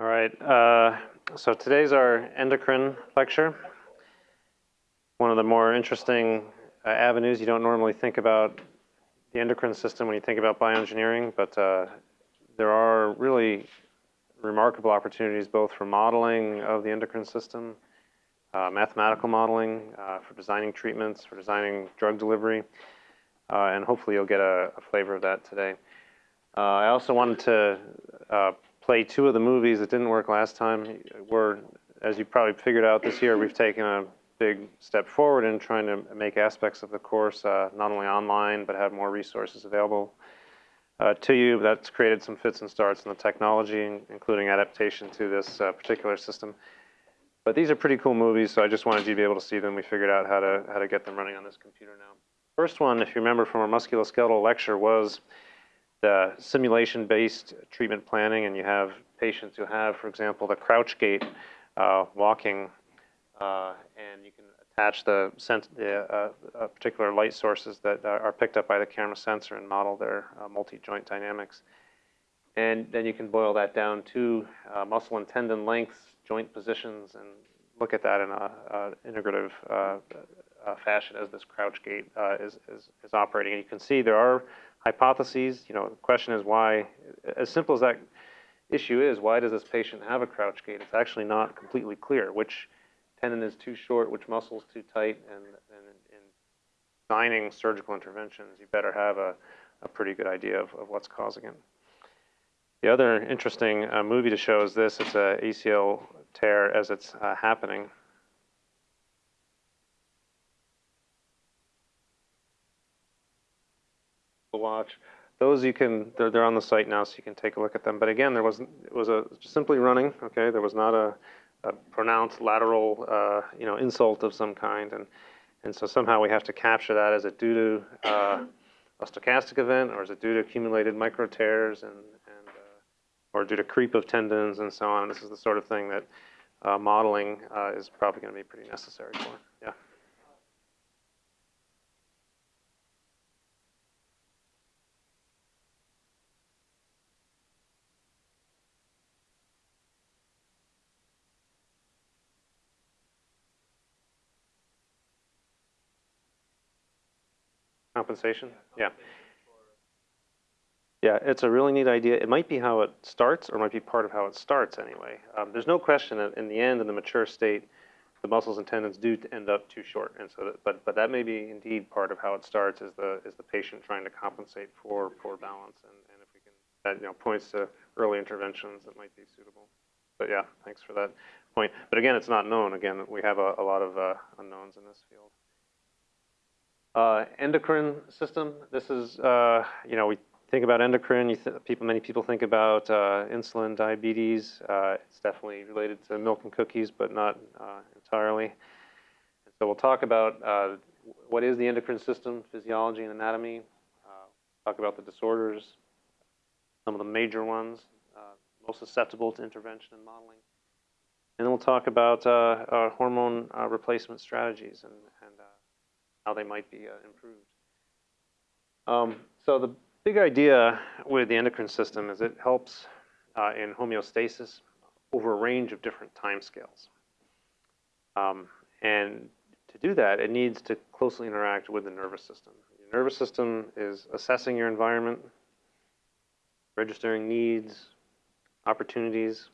All right, uh, so today's our endocrine lecture. One of the more interesting uh, avenues you don't normally think about the endocrine system when you think about bioengineering, but uh, there are really remarkable opportunities both for modeling of the endocrine system, uh, mathematical modeling, uh, for designing treatments, for designing drug delivery, uh, and hopefully you'll get a, a, flavor of that today. I also wanted to play two of the movies that didn't work last time. We're, as you probably figured out this year, we've taken a big step forward in trying to make aspects of the course uh, not only online, but have more resources available uh, to you. That's created some fits and starts in the technology, including adaptation to this uh, particular system. But these are pretty cool movies, so I just wanted you to be able to see them. We figured out how to, how to get them running on this computer now. First one, if you remember from our musculoskeletal lecture, was the simulation-based treatment planning, and you have patients who have, for example, the crouch gait uh, walking, uh, and you can attach the, the uh, uh, particular light sources that are picked up by the camera sensor and model their uh, multi-joint dynamics. And then you can boil that down to uh, muscle and tendon lengths, joint positions, and look at that in an integrative fashion as this crouch gait is, is, is operating. And you can see there are hypotheses. You know, the question is why, as simple as that issue is, why does this patient have a crouch gait? It's actually not completely clear which tendon is too short, which muscle is too tight, and, and in designing surgical interventions, you better have a, a pretty good idea of, of what's causing it. The other interesting uh, movie to show is this. It's a ACL tear as it's uh, happening. watch. Those you can, they're, they're on the site now, so you can take a look at them. But again, there wasn't—it was a, simply running, okay? There was not a, a pronounced lateral, uh, you know, insult of some kind. And, and so somehow we have to capture that. Is it due to uh, a stochastic event, or is it due to accumulated micro tears, and, and uh, or due to creep of tendons and so on? This is the sort of thing that uh, modeling uh, is probably going to be pretty necessary for. Yeah. Compensation? Yeah. Yeah, it's a really neat idea. It might be how it starts, or might be part of how it starts anyway. Um, there's no question that in the end, in the mature state, the muscles and tendons do end up too short, and so, that, but but that may be indeed part of how it starts is the is the patient trying to compensate for poor balance, and, and if we can that you know points to early interventions that might be suitable. But yeah, thanks for that point. But again, it's not known. Again, we have a, a lot of uh, unknowns in this field. Uh, endocrine system, this is, uh, you know, we think about endocrine, th people, many people think about uh, insulin, diabetes. Uh, it's definitely related to milk and cookies, but not uh, entirely. So we'll talk about uh, what is the endocrine system, physiology and anatomy, talk about the disorders, some of the major ones, most susceptible to intervention and modeling. And then we'll talk about hormone replacement strategies and how they might be uh, improved. Um, so the big idea with the endocrine system is it helps uh, in homeostasis over a range of different time scales. Um, and to do that, it needs to closely interact with the nervous system. Your nervous system is assessing your environment, registering needs, opportunities,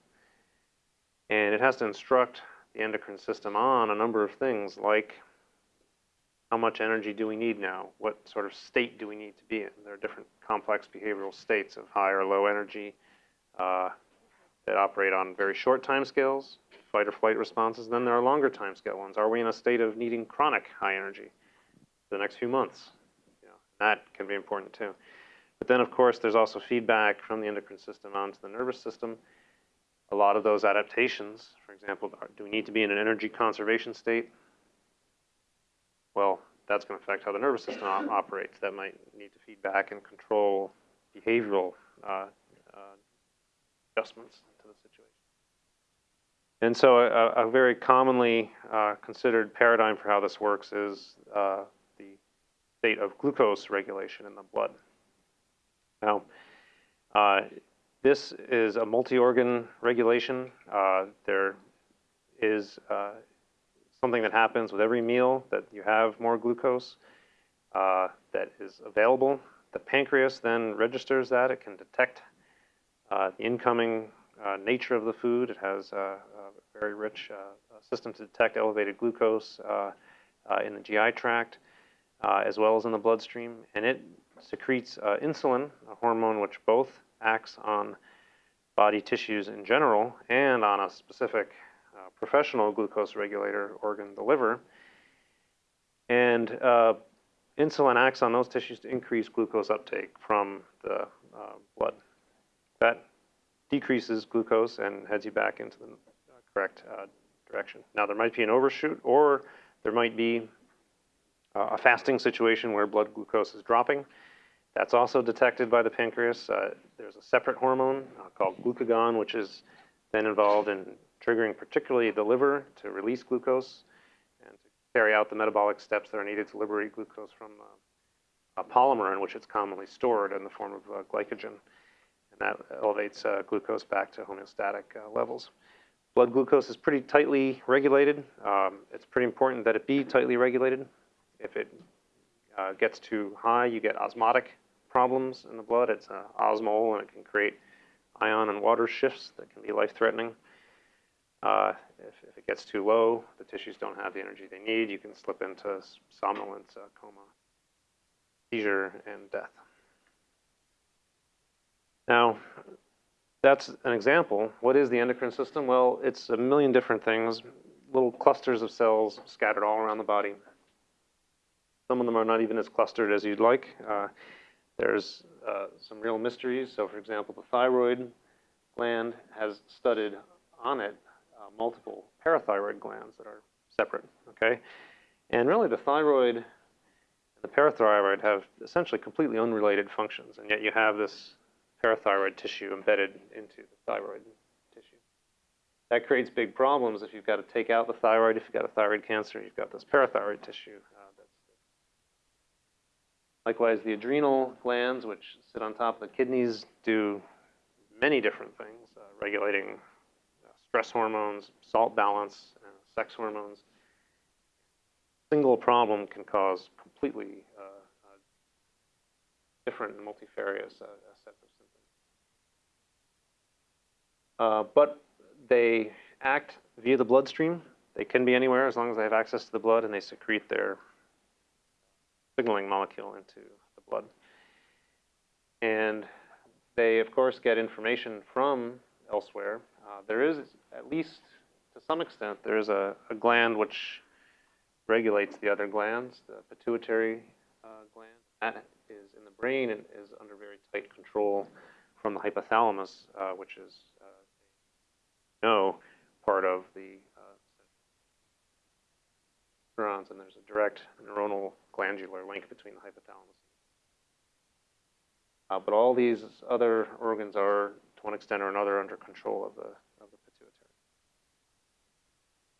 and it has to instruct the endocrine system on a number of things like how much energy do we need now? What sort of state do we need to be in? There are different complex behavioral states of high or low energy uh, that operate on very short time scales, fight or flight responses. Then there are longer time scale ones. Are we in a state of needing chronic high energy for the next few months? You know, that can be important too. But then, of course, there's also feedback from the endocrine system onto the nervous system. A lot of those adaptations, for example, do we need to be in an energy conservation state? well, that's going to affect how the nervous system op operates. That might need to feed back and control behavioral uh, uh, adjustments to the situation. And so a, a very commonly uh, considered paradigm for how this works is uh, the state of glucose regulation in the blood. Now, uh, this is a multi-organ regulation. Uh, there is something that happens with every meal that you have more glucose uh, that is available. The pancreas then registers that. It can detect uh, the incoming uh, nature of the food. It has a, a very rich uh, system to detect elevated glucose uh, uh, in the GI tract as well as in the bloodstream. And it secretes insulin, a hormone which both acts on body tissues in general and on a specific professional glucose regulator organ, the liver. And insulin acts on those tissues to increase glucose uptake from the uh, blood. That decreases glucose and heads you back into the correct uh, direction. Now there might be an overshoot or there might be uh, a fasting situation where blood glucose is dropping. That's also detected by the pancreas. Uh, there's a separate hormone uh, called glucagon, which is then involved in triggering particularly the liver to release glucose and to carry out the metabolic steps that are needed to liberate glucose from uh, a polymer in which it's commonly stored in the form of uh, glycogen. And that elevates uh, glucose back to homeostatic uh, levels. Blood glucose is pretty tightly regulated. Um, it's pretty important that it be tightly regulated. If it uh, gets too high, you get osmotic problems in the blood. It's uh, osmol and it can create ion and water shifts that can be life-threatening. Uh, if, if, it gets too low, the tissues don't have the energy they need. You can slip into somnolence, uh, coma, seizure, and death. Now, that's an example. What is the endocrine system? Well, it's a million different things, little clusters of cells scattered all around the body. Some of them are not even as clustered as you'd like. Uh, there's uh, some real mysteries. So, for example, the thyroid gland has studded on it uh, multiple parathyroid glands that are separate. Okay, and really the thyroid and the parathyroid have essentially completely unrelated functions, and yet you have this parathyroid tissue embedded into the thyroid tissue. That creates big problems if you've got to take out the thyroid, if you've got a thyroid cancer, you've got this parathyroid tissue. Uh, Likewise, the adrenal glands, which sit on top of the kidneys, do many different things, uh, regulating stress hormones, salt balance, uh, sex hormones. Single problem can cause completely uh, uh, different multifarious sets of uh, but they act via the bloodstream. They can be anywhere as long as they have access to the blood and they secrete their signaling molecule into the blood. And they, of course, get information from elsewhere. Uh, there is, at least to some extent, there is a, a, gland which regulates the other glands, the pituitary uh, gland. That is in the brain and is under very tight control from the hypothalamus, uh, which is no, part of the uh, neurons, and there's a direct neuronal glandular link between the hypothalamus. Uh, but all these other organs are, to one extent or another, under control of the.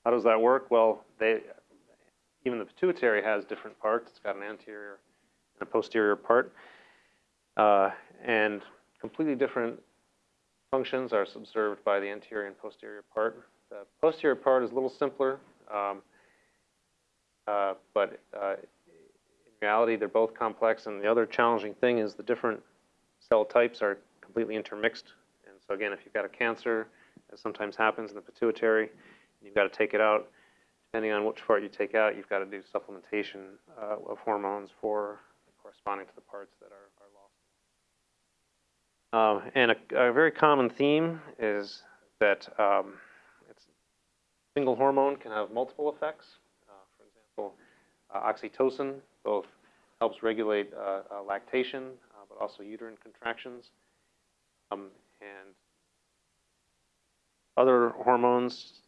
How does that work? Well, they, even the pituitary has different parts. It's got an anterior and a posterior part, uh, and completely different functions are subserved by the anterior and posterior part. The posterior part is a little simpler, um, uh, but uh, in reality they're both complex and the other challenging thing is the different cell types are completely intermixed. And so again, if you've got a cancer, as sometimes happens in the pituitary, you've got to take it out, depending on which part you take out, you've got to do supplementation uh, of hormones for corresponding to the parts that are, are um, and a, a, very common theme is that um, single hormone can have multiple effects. Uh, for example, uh, oxytocin both helps regulate uh, uh lactation, uh, but also uterine contractions. Um, and other hormones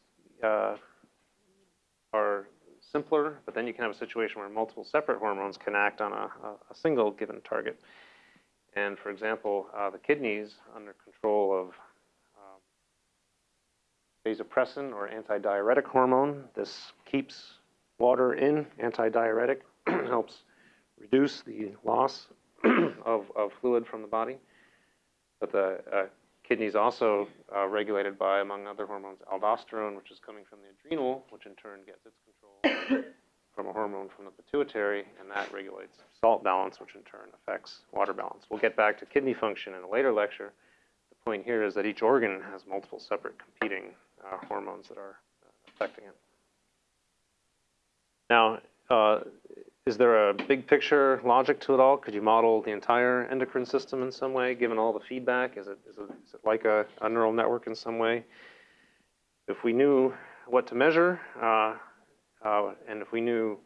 uh, are simpler, but then you can have a situation where multiple separate hormones can act on a, a single given target. And for example, uh, the kidneys under control of um, vasopressin or antidiuretic hormone. This keeps water in, antidiuretic, helps reduce the loss of, of fluid from the body. But the uh, kidney's also uh, regulated by, among other hormones, aldosterone, which is coming from the adrenal, which in turn gets its control from a hormone from the pituitary, and that regulates salt balance, which in turn affects water balance. We'll get back to kidney function in a later lecture. The point here is that each organ has multiple separate competing uh, hormones that are uh, affecting it. Now, uh, is there a big picture logic to it all? Could you model the entire endocrine system in some way, given all the feedback? Is it, is it, is it like a, a neural network in some way? If we knew what to measure, uh, uh, and if we knew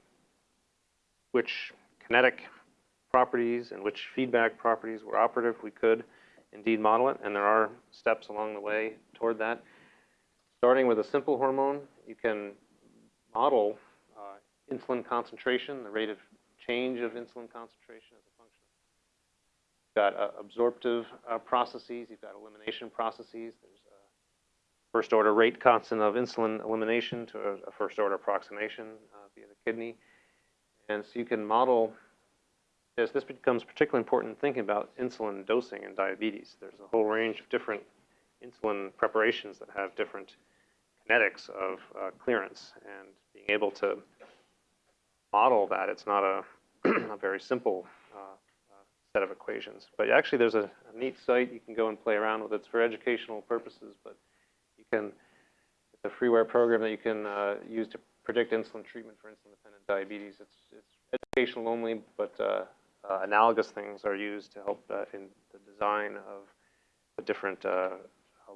which kinetic properties and which feedback properties were operative, we could indeed model it, and there are steps along the way toward that. Starting with a simple hormone, you can model insulin concentration, the rate of change of insulin concentration as a function. You've got uh, absorptive uh, processes, you've got elimination processes. There's a first order rate constant of insulin elimination to a, a first order approximation uh, via the kidney. And so you can model this. This becomes particularly important in thinking about insulin dosing in diabetes. There's a whole range of different insulin preparations that have different kinetics of uh, clearance and being able to model that. It's not a, a very simple uh, uh, set of equations. But actually, there's a, a, neat site you can go and play around with. It's for educational purposes, but you can, it's a freeware program that you can uh, use to predict insulin treatment for insulin-dependent diabetes. It's, it's educational only, but uh, uh, analogous things are used to help uh, in the design of the different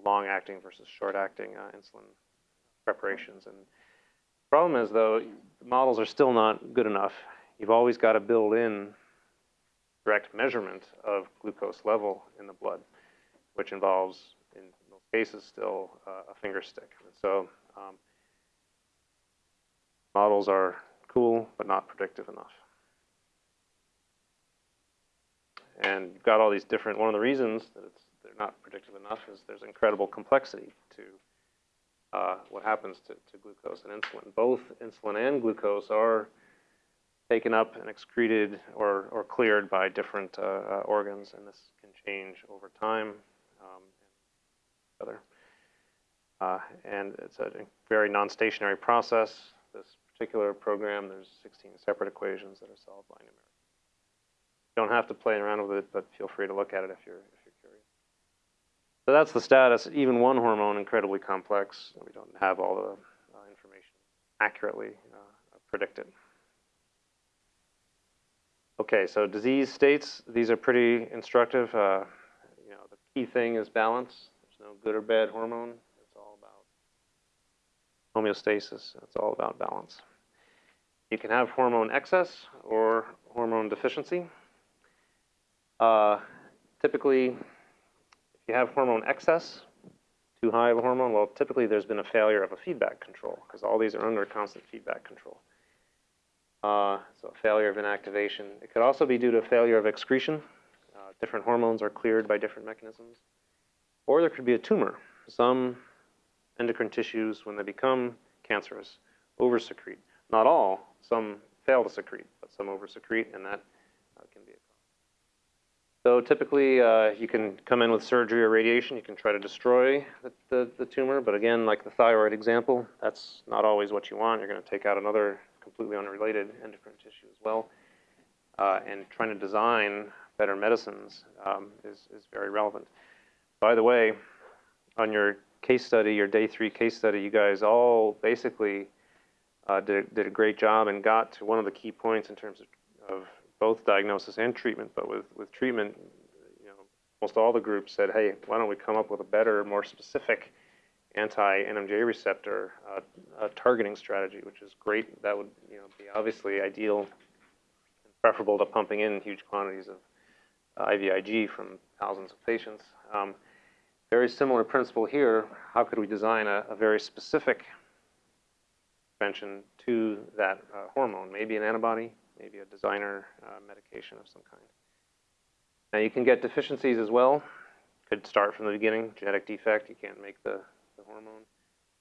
long-acting versus short-acting insulin preparations. And The problem is, though, models are still not good enough. You've always got to build in direct measurement of glucose level in the blood, which involves, in most cases, still uh, a finger stick. And So um, models are cool, but not predictive enough. And you've got all these different, one of the reasons that they're not predictive enough is there's incredible complexity to uh, what happens to, to glucose and insulin. Both insulin and glucose are taken up and excreted or, or cleared by different uh, uh, organs, and this can change over time. Um, and other. Uh, and it's a very non-stationary process. This particular program, there's 16 separate equations that are solved by numeric. You don't have to play around with it, but feel free to look at it if you're so that's the status. Even one hormone, incredibly complex. We don't have all the uh, information accurately uh, predicted. Okay, so disease states, these are pretty instructive. Uh, you know, the key thing is balance. There's no good or bad hormone. It's all about homeostasis. It's all about balance. You can have hormone excess or hormone deficiency. Uh, typically, if you have hormone excess, too high of a hormone, well, typically there's been a failure of a feedback control because all these are under constant feedback control. Uh, so a failure of inactivation. It could also be due to failure of excretion. Uh, different hormones are cleared by different mechanisms. Or there could be a tumor. Some endocrine tissues, when they become cancerous, oversecrete. Not all. Some fail to secrete, but some oversecrete, and that uh, can be so typically, uh, you can come in with surgery or radiation. You can try to destroy the, the, the, tumor, but again, like the thyroid example, that's not always what you want. You're going to take out another completely unrelated endocrine tissue as well. Uh, and trying to design better medicines um, is, is very relevant. By the way, on your case study, your day three case study, you guys all basically uh, did, did a great job and got to one of the key points in terms of, of both diagnosis and treatment, but with, with treatment, you know, almost all the groups said, hey, why don't we come up with a better, more specific anti-NMDA receptor uh, targeting strategy, which is great. That would you know, be obviously ideal and preferable to pumping in huge quantities of uh, IVIG from thousands of patients. Um, very similar principle here. How could we design a, a very specific intervention to that uh, hormone? Maybe an antibody, maybe a designer uh, medication of some kind. Now you can get deficiencies as well. Could start from the beginning, genetic defect, you can't make the, the hormone.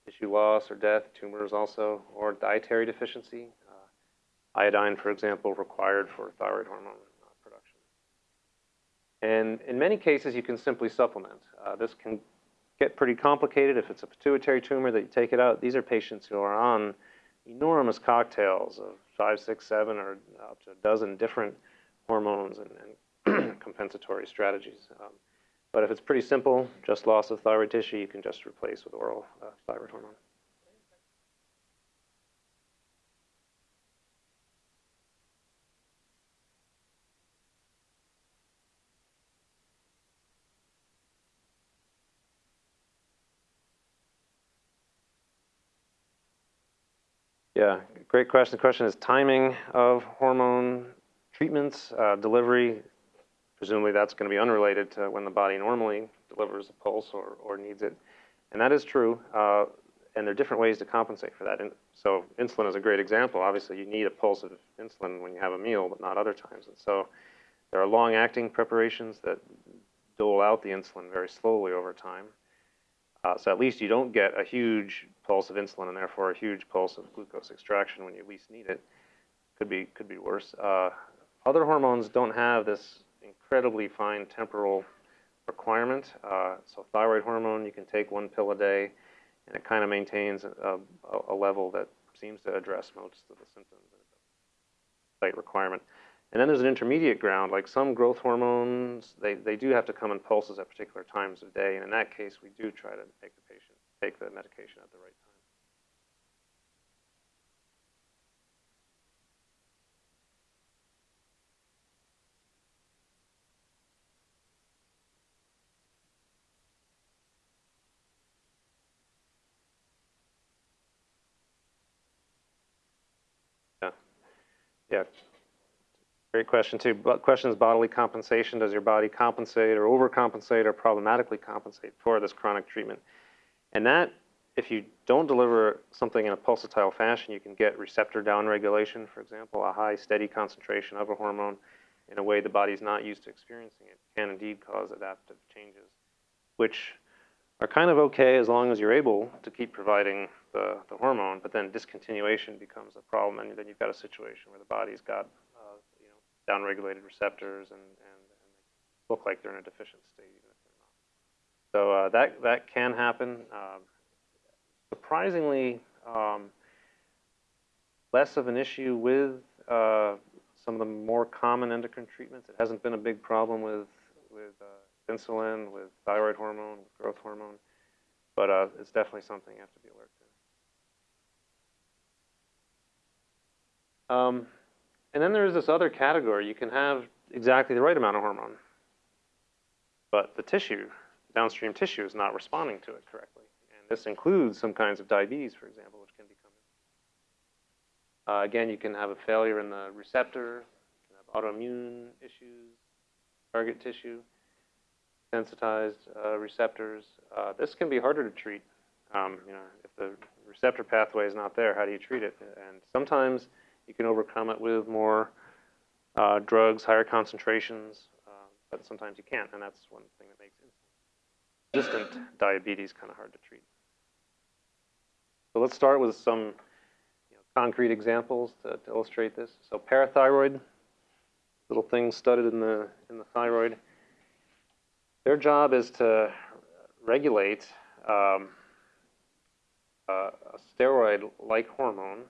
Tissue loss or death, tumors also, or dietary deficiency. Uh, iodine, for example, required for thyroid hormone uh, production. And in many cases, you can simply supplement. Uh, this can get pretty complicated if it's a pituitary tumor that you take it out. These are patients who are on enormous cocktails of five, six, seven, or up to a dozen different hormones and, and compensatory strategies. Um, but if it's pretty simple, just loss of thyroid tissue, you can just replace with oral uh, thyroid hormone. Yeah, great question. The question is timing of hormone treatments, uh, delivery. Presumably that's going to be unrelated to when the body normally delivers a pulse or, or needs it. And that is true. Uh, and there are different ways to compensate for that. And so insulin is a great example. Obviously, you need a pulse of insulin when you have a meal, but not other times. And so there are long-acting preparations that dole out the insulin very slowly over time. Uh, so at least you don't get a huge pulse of insulin and therefore a huge pulse of glucose extraction when you least need it. Could be could be worse. Uh, other hormones don't have this incredibly fine temporal requirement. Uh, so thyroid hormone, you can take one pill a day, and it kind of maintains a, a, a, level that seems to address most of the symptoms. Site requirement. And then there's an intermediate ground, like some growth hormones, they, they do have to come in pulses at particular times of day. And in that case, we do try to make the patient take the medication at the right time. Yeah. Great question too. But question is bodily compensation. Does your body compensate or overcompensate or problematically compensate for this chronic treatment? And that, if you don't deliver something in a pulsatile fashion, you can get receptor downregulation, for example, a high steady concentration of a hormone in a way the body's not used to experiencing it can indeed cause adaptive changes, which are kind of okay as long as you're able to keep providing the, the hormone, but then discontinuation becomes a problem, and then you've got a situation where the body's got downregulated receptors and, and, and look like they're in a deficient state even if they're not. So uh, that, that can happen. Um, surprisingly, um, less of an issue with uh, some of the more common endocrine treatments. It hasn't been a big problem with, with uh, insulin, with thyroid hormone, with growth hormone, but uh, it's definitely something you have to be alert to. Um, and then there's this other category. You can have exactly the right amount of hormone, but the tissue, downstream tissue, is not responding to it correctly. And this includes some kinds of diabetes, for example, which can become. Uh, again, you can have a failure in the receptor, you can have autoimmune issues, target tissue, sensitized uh, receptors. Uh, this can be harder to treat. Um, you know, if the receptor pathway is not there, how do you treat it? And sometimes you can overcome it with more uh, drugs, higher concentrations, uh, but sometimes you can't, and that's one thing that makes resistant diabetes kind of hard to treat. So let's start with some you know, concrete examples to, to, illustrate this. So parathyroid, little things studded in the, in the thyroid. Their job is to regulate um, a steroid-like hormone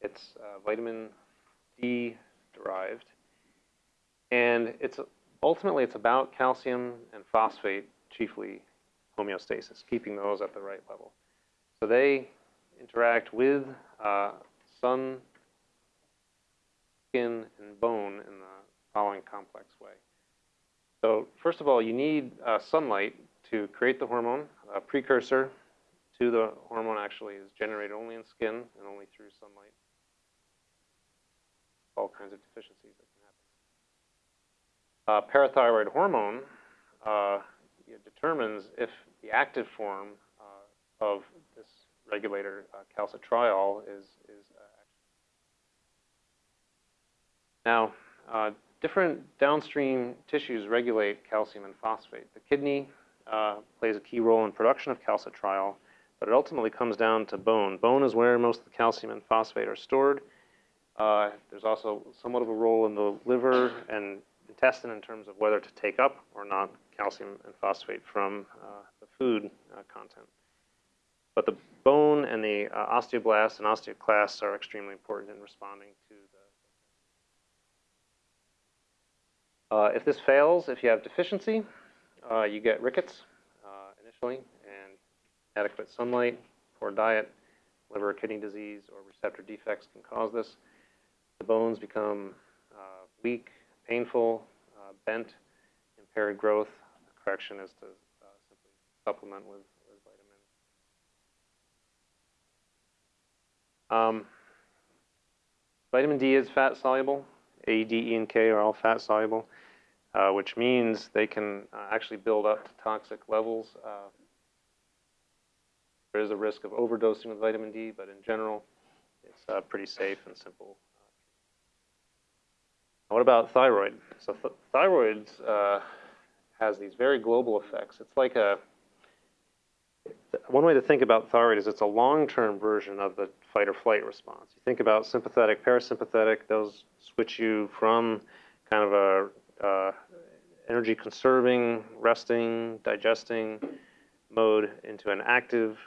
it's uh, vitamin D derived. And it's ultimately it's about calcium and phosphate, chiefly homeostasis, keeping those at the right level. So they interact with uh, sun, skin, and bone in the following complex way. So first of all, you need uh, sunlight to create the hormone. A precursor to the hormone actually is generated only in skin and only through sunlight all kinds of deficiencies that can happen. Uh, parathyroid hormone uh, determines if the active form uh, of this regulator, uh, calcitriol, is, is uh, now uh, different downstream tissues regulate calcium and phosphate. The kidney plays a key role in production of calcitriol, but it ultimately comes down to bone. Bone is where most of the calcium and phosphate are stored. Uh, there's also somewhat of a role in the liver and intestine in terms of whether to take up or not calcium and phosphate from uh, the food uh, content. But the bone and the uh, osteoblasts and osteoclasts are extremely important in responding to the. Uh, if this fails, if you have deficiency, uh, you get rickets initially, and adequate sunlight, poor diet, liver or kidney disease, or receptor defects can cause this. The bones become uh, weak, painful, uh, bent, impaired growth. The correction is to simply supplement with Um, vitamin D is fat soluble. A, D, E, and K are all fat soluble, uh, which means they can uh, actually build up to toxic levels. Uh, there is a risk of overdosing with vitamin D, but in general, it's uh, pretty safe and simple. What about thyroid? So th thyroid uh, has these very global effects. It's like a one way to think about thyroid is it's a long-term version of the fight or flight response. You think about sympathetic, parasympathetic, those switch you from kind of a uh, energy conserving, resting, digesting mode into an active,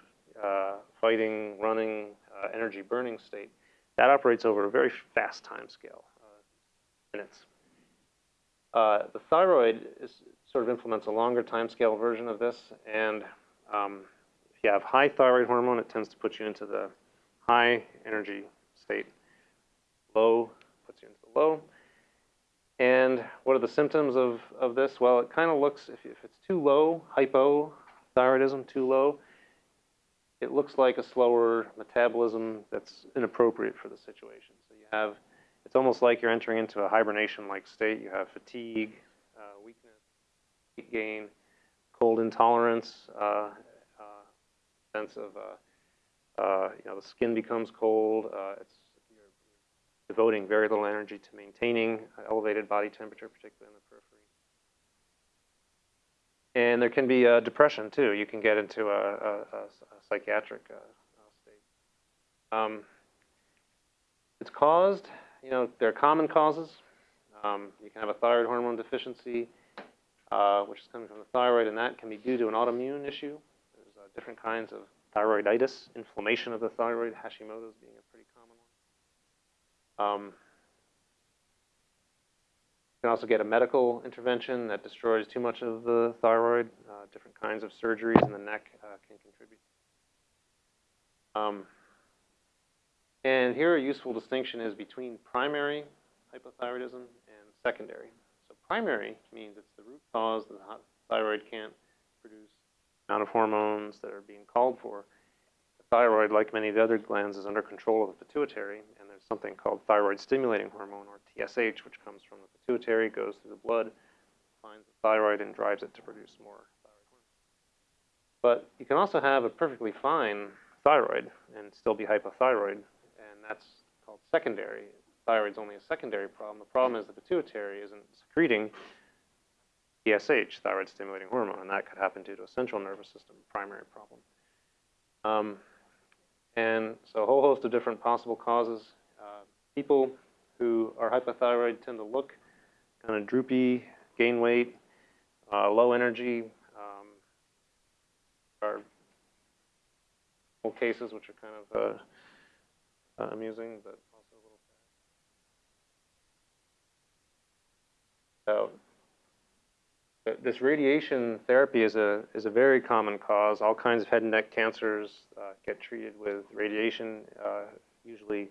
uh, fighting, running, uh, energy burning state. That operates over a very fast time scale, minutes. Uh, the thyroid is, sort of implements a longer time scale version of this, and um, if you have high thyroid hormone, it tends to put you into the high energy state. Low puts you into the low. And what are the symptoms of, of this? Well, it kind of looks, if, if it's too low, hypothyroidism, too low, it looks like a slower metabolism that's inappropriate for the situation. So you have, it's almost like you're entering into a hibernation-like state. You have fatigue, uh, weakness, weight gain, cold intolerance, uh, uh, sense of uh, uh, you know, the skin becomes cold. It's, you're, devoting very little energy to maintaining elevated body temperature, particularly in the periphery. And there can be uh, depression too. You can get into a, a, a psychiatric uh, state. Um, it's caused, you know, there are common causes. Um, you can have a thyroid hormone deficiency, uh, which is coming from the thyroid, and that can be due to an autoimmune issue. There's different kinds of thyroiditis, inflammation of the thyroid, Hashimoto's being a pretty common one. Um, you can also get a medical intervention that destroys too much of the thyroid. Uh, different kinds of surgeries in the neck uh, can contribute. Um, and here a useful distinction is between primary hypothyroidism and secondary. So primary means it's the root cause that the thyroid can't produce the amount of hormones that are being called for. The thyroid, like many of the other glands, is under control of the pituitary, and there's something called thyroid stimulating hormone, or TSH, which comes from the pituitary, goes through the blood, finds the thyroid, and drives it to produce more thyroid. But you can also have a perfectly fine thyroid and still be hypothyroid, that's called secondary. Thyroid's only a secondary problem. The problem is the pituitary isn't secreting TSH, thyroid stimulating hormone, and that could happen due to a central nervous system primary problem. Um, and so a whole host of different possible causes. Uh, people who are hypothyroid tend to look kind of droopy, gain weight, uh, low energy. Um, are cases which are kind of uh, uh, amusing, but also a little sad. So this radiation therapy is a, is a very common cause. All kinds of head and neck cancers uh, get treated with radiation, uh, usually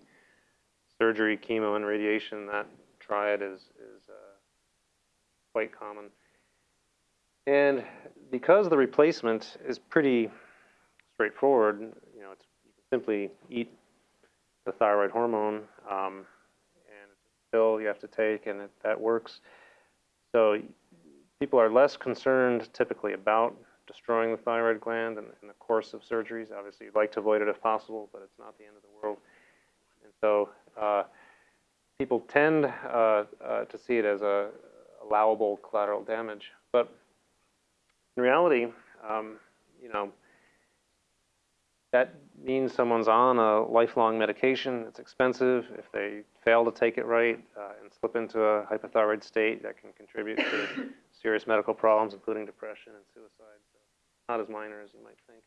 surgery, chemo, and radiation. That triad is, is uh, quite common. And because the replacement is pretty straightforward, you know, it's, you can simply eat the thyroid hormone, um, and it's a pill you have to take, and it, that works. So people are less concerned typically about destroying the thyroid gland in, in, the course of surgeries. Obviously, you'd like to avoid it if possible, but it's not the end of the world. And so uh, people tend uh, uh, to see it as a allowable collateral damage. But in reality, um, you know, that means someone's on a lifelong medication. It's expensive. If they fail to take it right uh, and slip into a hypothyroid state, that can contribute to serious medical problems, including depression and suicide. So not as minor as you might think.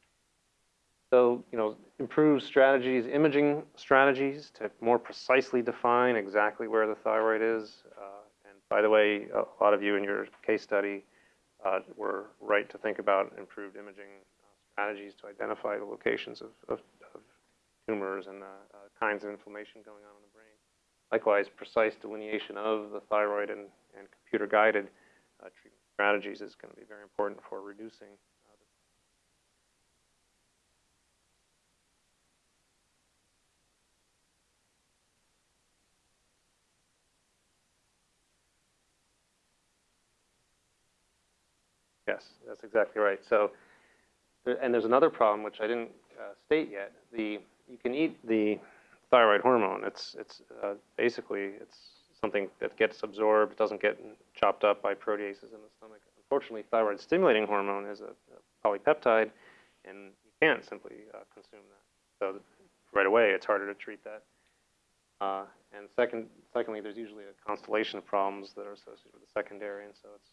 So, you know, improve strategies, imaging strategies to more precisely define exactly where the thyroid is. Uh, and by the way, a lot of you in your case study uh, were right to think about improved imaging strategies to identify the locations of, of, of tumors and uh, uh, kinds of inflammation going on in the brain. Likewise, precise delineation of the thyroid and, and computer-guided uh, treatment strategies is going to be very important for reducing Yes, that's exactly right. So and there's another problem which I didn't uh, state yet. The you can eat the thyroid hormone. It's it's uh, basically it's something that gets absorbed, doesn't get chopped up by proteases in the stomach. Unfortunately, thyroid stimulating hormone is a, a polypeptide, and you can't simply uh, consume that. So right away, it's harder to treat that. Uh, and second, secondly, there's usually a constellation of problems that are associated with the secondary, and so it's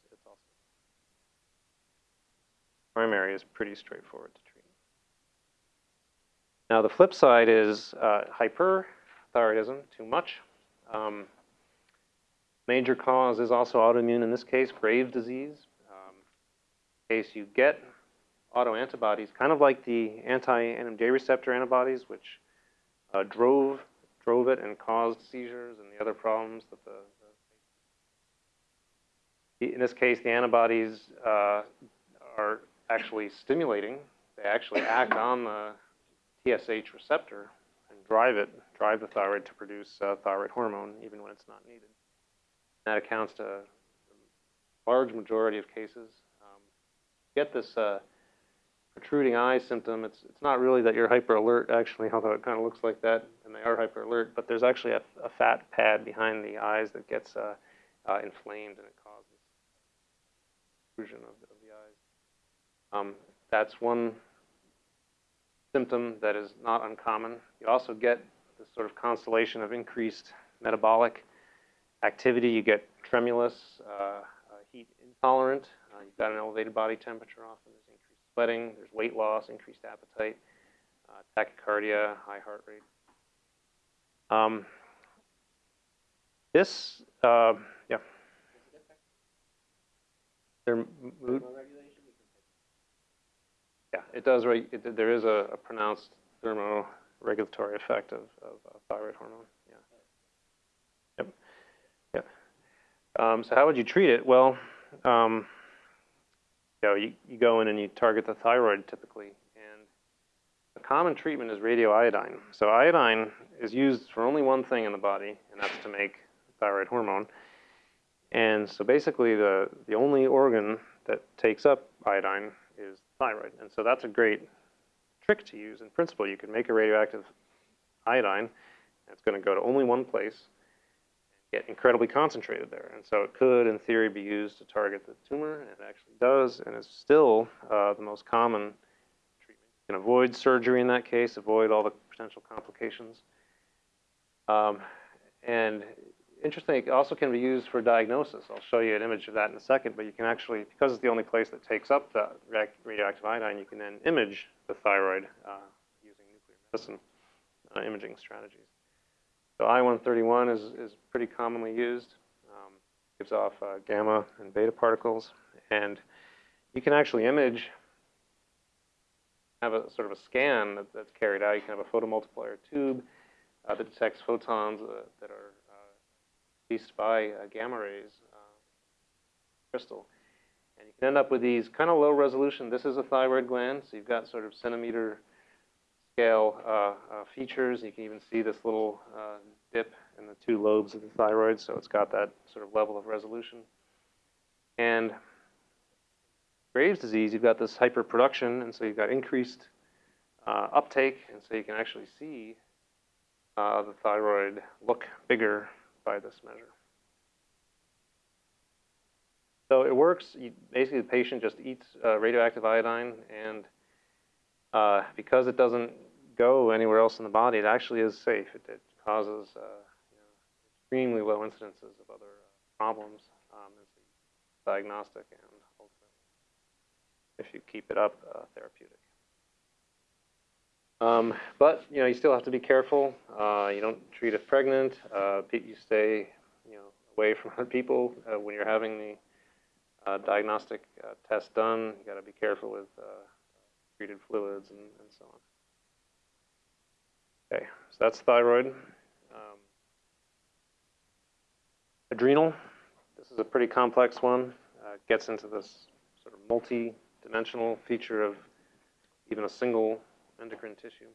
primary is pretty straightforward to treat. Now the flip side is uh, hyperthyroidism, too much. Um, major cause is also autoimmune in this case, Graves' disease. Um, case you get autoantibodies, kind of like the anti-NMDA receptor antibodies, which uh, drove drove it and caused seizures and the other problems that the, the in this case, the antibodies uh, are actually stimulating. They actually act on the TSH receptor and drive it, drive the thyroid to produce uh, thyroid hormone even when it's not needed. And That accounts to a large majority of cases. Um, get this uh, protruding eye symptom. It's it's not really that you're hyper alert actually, although it kind of looks like that, and they are hyper alert. But there's actually a, a fat pad behind the eyes that gets uh, uh, inflamed and it causes of, the. Um, that's one symptom that is not uncommon. You also get this sort of constellation of increased metabolic activity. You get tremulous, uh, uh, heat intolerant. Uh, you've got an elevated body temperature often. There's increased sweating. There's weight loss, increased appetite, uh, tachycardia, high heart rate. Um, this, uh, yeah. Their mood. It does. It, there is a, a pronounced thermoregulatory effect of, of thyroid hormone. Yeah. Yep. Yeah. Um, so how would you treat it? Well, um, you know, you, you go in and you target the thyroid typically, and a common treatment is radioiodine. So iodine is used for only one thing in the body, and that's to make thyroid hormone. And so basically, the the only organ that takes up iodine thyroid. And so that's a great trick to use. In principle, you can make a radioactive iodine, and it's going to go to only one place and get incredibly concentrated there. And so it could, in theory, be used to target the tumor, and it actually does, and it's still uh, the most common treatment. You can avoid surgery in that case, avoid all the potential complications. Um, and interesting, it also can be used for diagnosis. I'll show you an image of that in a second, but you can actually, because it's the only place that takes up the radioactive iodine, you can then image the thyroid uh, using nuclear medicine uh, imaging strategies. So I-131 is, is pretty commonly used. Um, gives off uh, gamma and beta particles, and you can actually image, have a sort of a scan that, that's carried out. You can have a photomultiplier tube uh, that detects photons uh, that are released by uh, gamma rays uh, crystal. And you can end up with these kind of low resolution. This is a thyroid gland, so you've got sort of centimeter scale uh, uh, features. You can even see this little uh, dip in the two lobes of the thyroid, so it's got that sort of level of resolution. And Graves' disease, you've got this hyperproduction, and so you've got increased uh, uptake, and so you can actually see the thyroid look bigger by this measure. So it works. You, basically, the patient just eats uh, radioactive iodine, and uh, because it doesn't go anywhere else in the body, it actually is safe. It, it causes uh, you know, extremely low incidences of other uh, problems. Um, it's diagnostic and ultimately, if you keep it up, uh, therapeutic. Um, but you know, you still have to be careful. Uh, you don't treat if pregnant. Uh, you stay, you know, away from other people uh, when you're having the uh, diagnostic uh, test done. You got to be careful with treated fluids and, and, so on. Okay, so that's thyroid. Um, adrenal. This is a pretty complex one. gets into this sort of multi-dimensional feature of even a single endocrine tissue.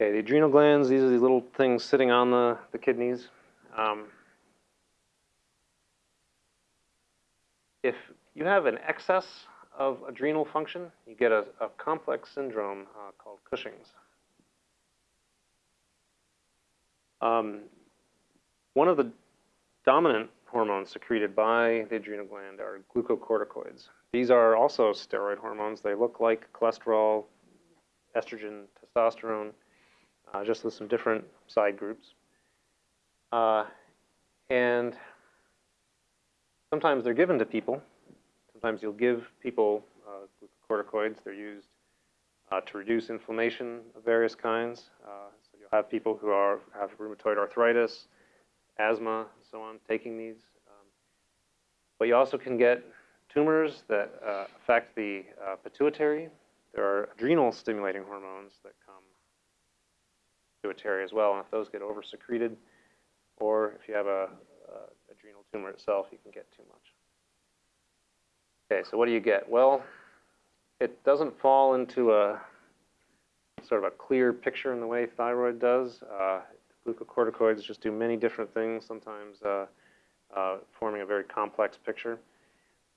Okay, the adrenal glands, these are the little things sitting on the, the kidneys. Um, if you have an excess of adrenal function, you get a, a complex syndrome uh, called Cushing's. Um, one of the dominant hormones secreted by the adrenal gland are glucocorticoids. These are also steroid hormones. They look like cholesterol, estrogen, testosterone, uh, just with some different side groups. Uh, and sometimes they're given to people. Sometimes you'll give people uh, glucocorticoids. They're used uh, to reduce inflammation of various kinds. Uh, so you'll have people who are have rheumatoid arthritis, asthma, and so on, taking these. Um, but you also can get tumors that uh, affect the uh, pituitary. There are adrenal stimulating hormones that come pituitary as well, and if those get over-secreted, or if you have a, a adrenal tumor itself, you can get too much. Okay, so what do you get? Well, it doesn't fall into a sort of a clear picture in the way thyroid does. Uh, glucocorticoids just do many different things, sometimes uh, uh, forming a very complex picture.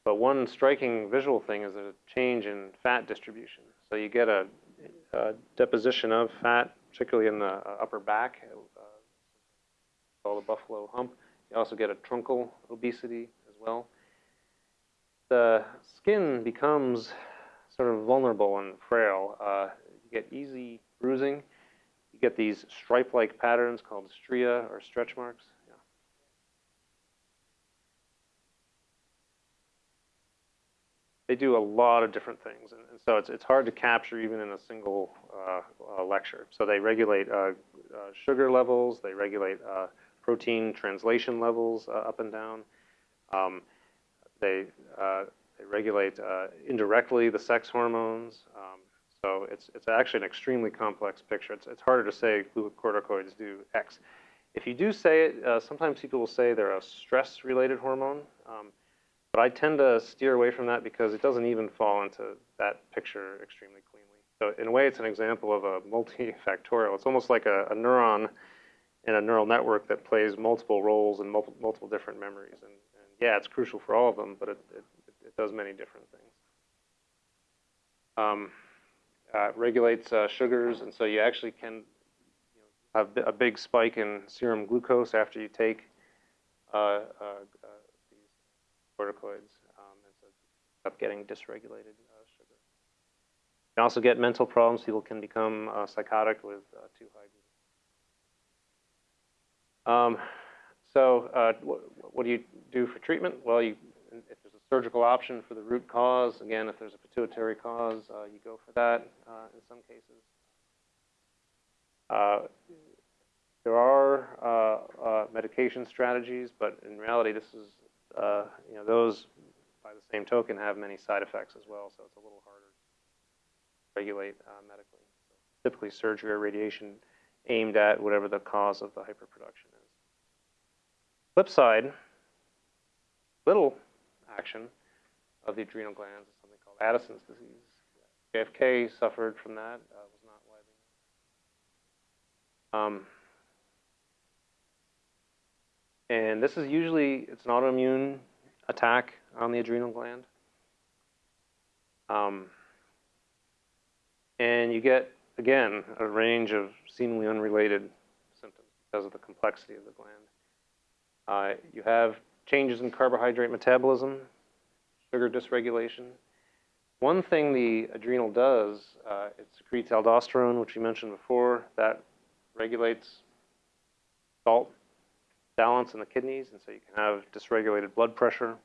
But one striking visual thing is a change in fat distribution. So you get a, a deposition of fat, particularly in the uh, upper back, uh, called the buffalo hump. You also get a truncal obesity as well. The skin becomes sort of vulnerable and frail. Uh, you get easy bruising. Get these stripe-like patterns called stria or stretch marks. they do a lot of different things, and, and, so it's it's hard to capture even in a single uh, uh, lecture. So they regulate uh, uh sugar levels, they regulate uh, protein translation levels uh, up and down. Um, they they regulate indirectly the sex hormones. Um, so it's it's actually an extremely complex picture. It's it's harder to say glucocorticoids do X. If you do say it, sometimes people will say they're a stress-related hormone. Um, but I tend to steer away from that because it doesn't even fall into that picture extremely cleanly. So in a way, it's an example of a multifactorial. It's almost like a, a neuron in a neural network that plays multiple roles in multiple, multiple different memories. And, and, yeah, it's crucial for all of them, but it, it, it does many different things. Um, uh, regulates uh, sugars, and so you actually can you know, have a big spike in serum glucose after you take uh, uh, uh corticoids, um, and so up getting dysregulated uh, sugar. You can also get mental problems. People can become psychotic with too high Um, so wh what do you do for treatment? Well, you, surgical option for the root cause, again, if there's a pituitary cause, uh, you go for that uh, in some cases. there are medication strategies, but in reality, this is uh, you know, those, by the same token, have many side effects as well, so it's a little harder to regulate uh, medically. So typically, surgery or radiation aimed at whatever the cause of the hyperproduction is. Flip side, little action of the adrenal glands is something called Addison's disease. JFK suffered from that, uh, was not widely. Um, and this is usually, it's an autoimmune attack on the adrenal gland. Um, and you get, again, a range of seemingly unrelated symptoms because of the complexity of the gland. Uh, you have changes in carbohydrate metabolism, sugar dysregulation. One thing the adrenal does, uh, it secretes aldosterone, which you mentioned before, that regulates salt balance in the kidneys, and so you can have dysregulated blood pressure,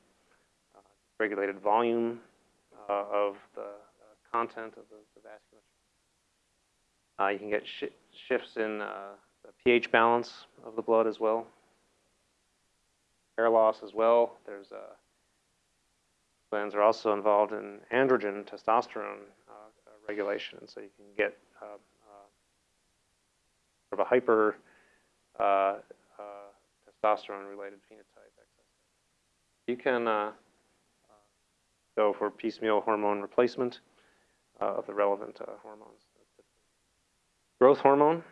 uh, regulated volume uh, of the uh, content of the, the vasculature. Uh, you can get sh shifts in uh, the pH balance of the blood as well. Hair loss as well. There's uh, glands are also involved in androgen, testosterone regulation, and so you can get sort of a hyper testosterone-related phenotype. You can uh, go for piecemeal hormone replacement uh, of the relevant uh, hormones. Growth hormone is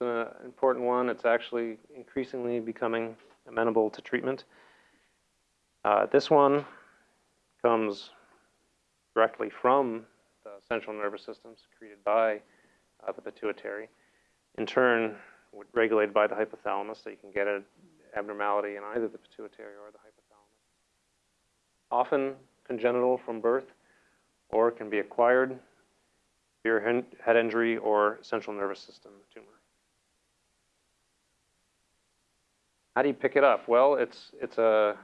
an important one. It's actually increasingly becoming amenable to treatment. Uh, this one comes directly from the central nervous system secreted by uh, the pituitary. In turn, regulated by the hypothalamus, so you can get an abnormality in either the pituitary or the hypothalamus. Often congenital from birth, or can be acquired severe head injury or central nervous system tumor. How do you pick it up? Well, it's it's a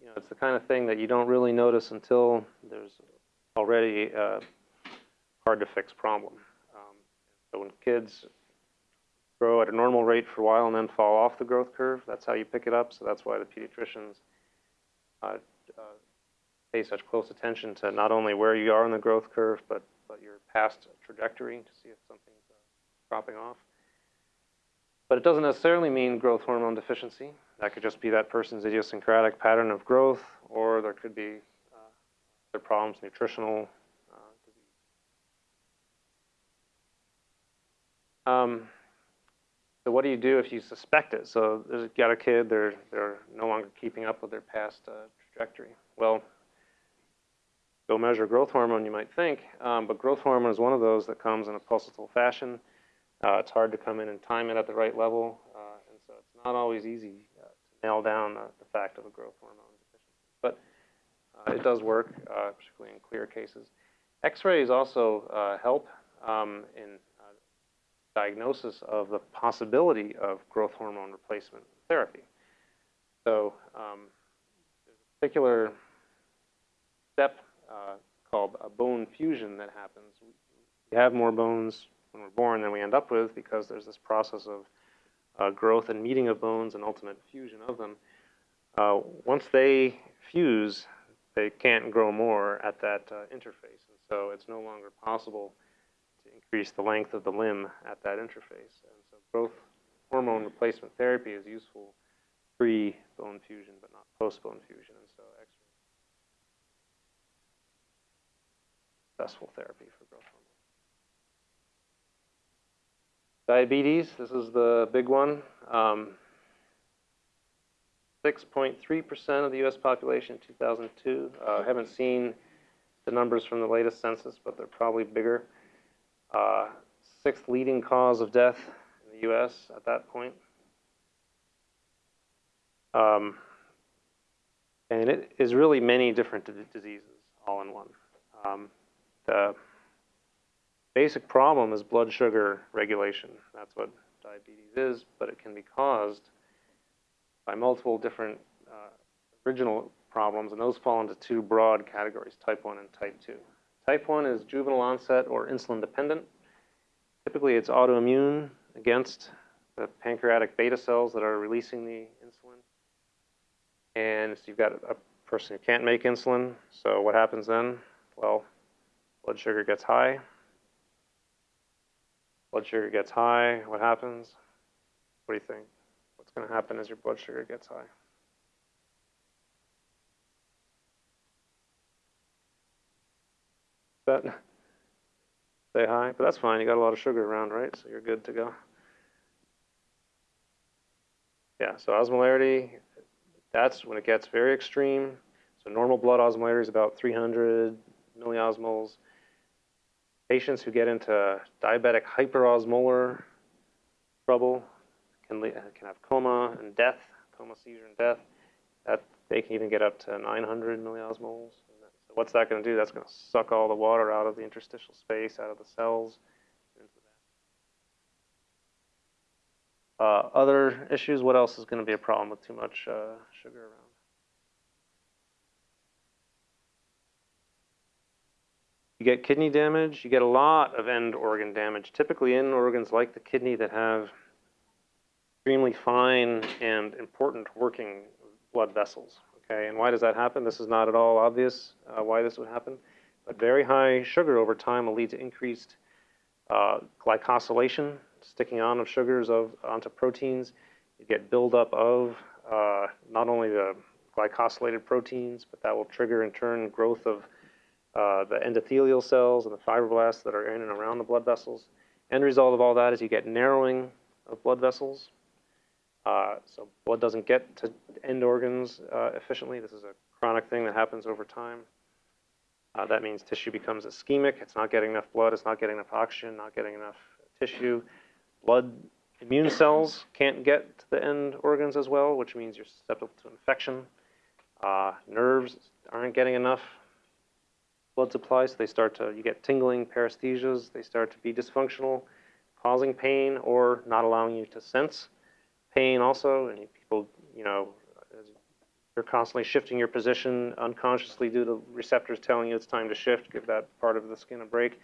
you know it's the kind of thing that you don't really notice until there's already a hard to fix problem. Um, so when kids grow at a normal rate for a while and then fall off the growth curve. That's how you pick it up. So that's why the pediatricians uh, uh, pay such close attention to not only where you are in the growth curve, but, but your past trajectory to see if something's uh, dropping off. But it doesn't necessarily mean growth hormone deficiency. That could just be that person's idiosyncratic pattern of growth, or there could be uh, other problems, nutritional uh, disease. Um, so what do you do if you suspect it? So there's got a kid, they're, they're no longer keeping up with their past uh, trajectory. Well, go measure growth hormone, you might think, um, but growth hormone is one of those that comes in a pulsatile fashion. Uh, it's hard to come in and time it at the right level, uh, and so it's not always easy uh, to nail down the fact of a growth hormone deficiency. But uh, it does work, uh, particularly in clear cases. X-rays also help um, in diagnosis of the possibility of growth hormone replacement therapy. So um, there's a particular step uh, called a bone fusion that happens. We have more bones when we're born than we end up with because there's this process of uh, growth and meeting of bones and ultimate fusion of them. Uh, once they fuse, they can't grow more at that uh, interface, and so it's no longer possible to increase the length of the limb at that interface. And so growth hormone replacement therapy is useful pre-bone fusion, but not post-bone fusion. And so X-ray successful therapy for growth hormone. Diabetes, this is the big one. 6.3% um, of the U.S. population in 2002. Uh, haven't seen the numbers from the latest census, but they're probably bigger uh, sixth leading cause of death in the U.S. at that point. Um, and it is really many different diseases all in one. Um, the basic problem is blood sugar regulation. That's what diabetes is, but it can be caused by multiple different uh, original problems, and those fall into two broad categories, type 1 and type 2. Type 1 is juvenile onset or insulin dependent. Typically it's autoimmune against the pancreatic beta cells that are releasing the insulin. And so you've got a person who can't make insulin. So what happens then? Well, blood sugar gets high. Blood sugar gets high. What happens? What do you think? What's going to happen as your blood sugar gets high? That say hi, but that's fine. You got a lot of sugar around, right? So you're good to go. Yeah, so osmolarity, that's when it gets very extreme. So normal blood osmolarity is about 300 milliosmoles. Patients who get into diabetic hyperosmolar trouble can, can have coma and death, coma, seizure, and death. That they can even get up to 900 milliosmoles. So what's that going to do? That's going to suck all the water out of the interstitial space, out of the cells. Uh, other issues, what else is going to be a problem with too much uh, sugar around? You get kidney damage, you get a lot of end organ damage, typically in organs like the kidney that have extremely fine and important working blood vessels. Okay, and why does that happen? This is not at all obvious uh, why this would happen, but very high sugar over time will lead to increased uh, glycosylation, sticking on of sugars of, onto proteins. You get buildup of uh, not only the glycosylated proteins, but that will trigger in turn growth of uh, the endothelial cells and the fibroblasts that are in and around the blood vessels. End result of all that is you get narrowing of blood vessels. Uh, so blood doesn't get to end organs uh, efficiently. This is a chronic thing that happens over time. Uh, that means tissue becomes ischemic. It's not getting enough blood. It's not getting enough oxygen. Not getting enough tissue. Blood immune cells can't get to the end organs as well, which means you're susceptible to infection. Uh, nerves aren't getting enough blood supply, so they start to, you get tingling, paresthesias, they start to be dysfunctional, causing pain or not allowing you to sense pain also, and people, you know, you're constantly shifting your position unconsciously due to receptors telling you it's time to shift, give that part of the skin a break.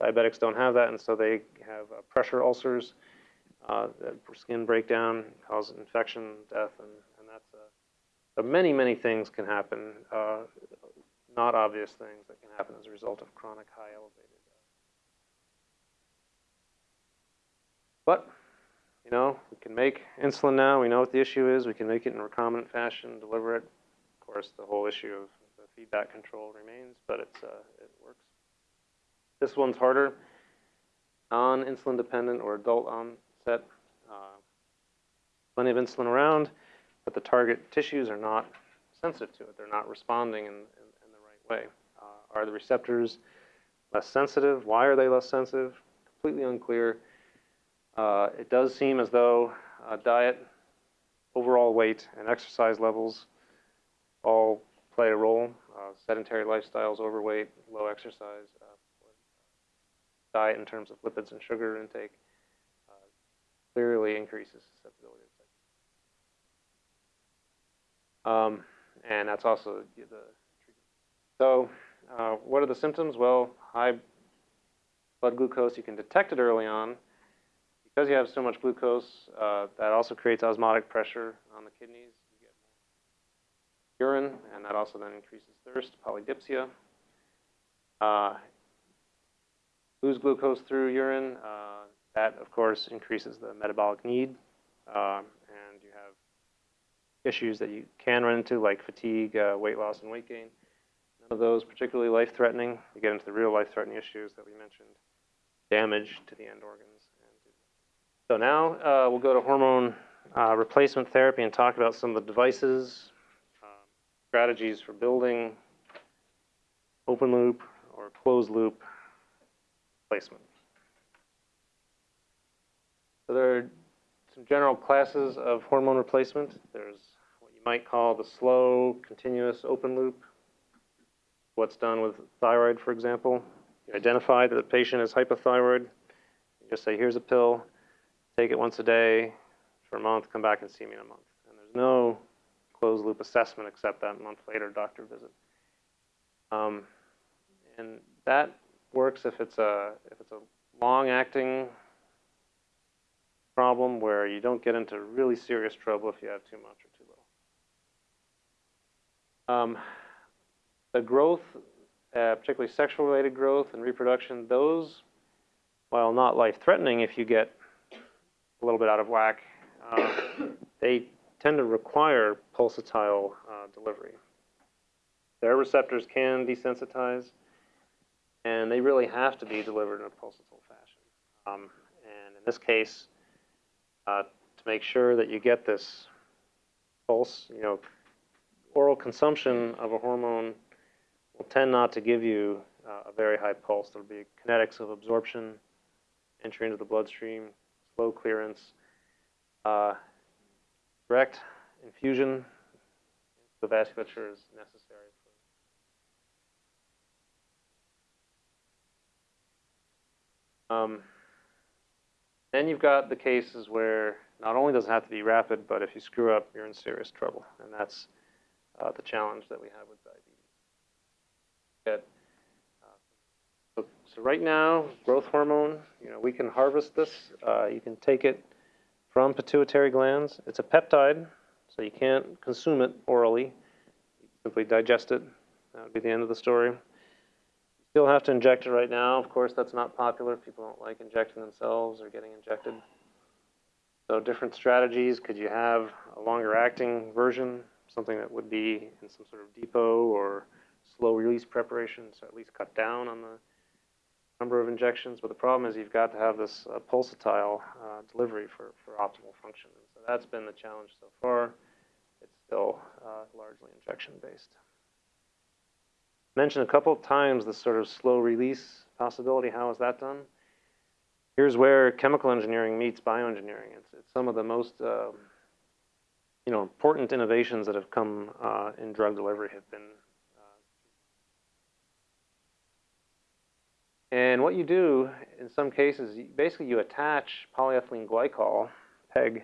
Diabetics don't have that, and so they have uh, pressure ulcers, uh, skin breakdown, cause infection, death, and, and that's uh, so many, many things can happen. Not obvious things that can happen as a result of chronic high elevated. Uh, but, you know, we can make insulin now. We know what the issue is. We can make it in recombinant fashion, deliver it. Of course, the whole issue of the feedback control remains, but it's, uh, it works. This one's harder. Non-insulin dependent or adult onset. Uh, plenty of insulin around, but the target tissues are not sensitive to it. They're not responding in, in way? Uh, are the receptors less sensitive? Why are they less sensitive? Completely unclear. Uh, it does seem as though uh, diet, overall weight, and exercise levels all play a role. Uh, sedentary lifestyles, overweight, low exercise, uh, diet in terms of lipids and sugar intake uh, clearly increases susceptibility um, and that's also the so uh, what are the symptoms? Well, high blood glucose, you can detect it early on. Because you have so much glucose, uh, that also creates osmotic pressure on the kidneys. You get more urine, and that also then increases thirst, polydipsia. Uh, lose glucose through urine. Uh, that, of course, increases the metabolic need. Uh, and you have issues that you can run into, like fatigue, uh, weight loss, and weight gain of those particularly life-threatening. You get into the real life-threatening issues that we mentioned, damage to the end organs. So now uh, we'll go to hormone uh, replacement therapy and talk about some of the devices, uh, strategies for building open loop or closed loop placement. So there are some general classes of hormone replacement. There's what you might call the slow, continuous open loop what's done with thyroid, for example. You identify that the patient is hypothyroid. You just say, here's a pill, take it once a day for a month, come back and see me in a month. And there's no closed loop assessment except that month later doctor visit. Um, and that works if it's a if it's a long acting problem where you don't get into really serious trouble if you have too much or too little. Um, the growth, uh, particularly sexual related growth and reproduction, those, while not life threatening if you get a little bit out of whack, uh, they tend to require pulsatile uh, delivery. Their receptors can desensitize, and they really have to be delivered in a pulsatile fashion. Um, and in this case, uh, to make sure that you get this pulse, you know, oral consumption of a hormone will tend not to give you uh, a very high pulse. There'll be kinetics of absorption, entry into the bloodstream, slow clearance, uh, direct infusion into the vasculature is necessary. Um, then you've got the cases where not only does it have to be rapid, but if you screw up, you're in serious trouble. And that's uh, the challenge that we have with. Get, uh, so, so right now, growth hormone, you know, we can harvest this. Uh, you can take it from pituitary glands. It's a peptide, so you can't consume it orally. You simply digest it. That would be the end of the story. You still have to inject it right now. Of course, that's not popular. People don't like injecting themselves or getting injected. So different strategies. Could you have a longer acting version, something that would be in some sort of depot or slow release preparation, so at least cut down on the number of injections. But the problem is you've got to have this uh, pulsatile uh, delivery for, for optimal function. And so that's been the challenge so far. It's still uh, largely injection based I mentioned a couple of times the sort of slow release possibility. How is that done? Here's where chemical engineering meets bioengineering. It's, it's some of the most uh, you know, important innovations that have come uh, in drug delivery have been. And what you do in some cases, basically you attach polyethylene glycol, PEG,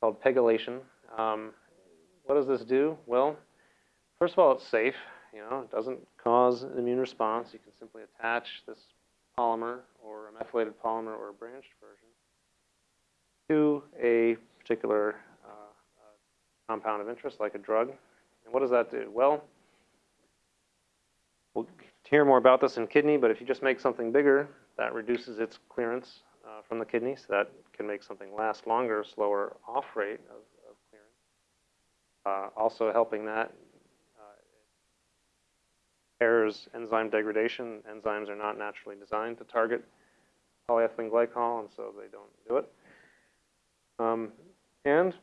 called pegylation. Um, what does this do? Well, first of all, it's safe. You know, it doesn't cause an immune response. You can simply attach this polymer or a methylated polymer or a branched version to a particular uh, compound of interest, like a drug. And what does that do? Well, we'll hear more about this in kidney, but if you just make something bigger, that reduces its clearance uh, from the kidney, so that can make something last longer, slower off rate of, of clearance. Uh, also helping that impairs enzyme degradation. Enzymes are not naturally designed to target polyethylene glycol, and so they don't do it. Um, and,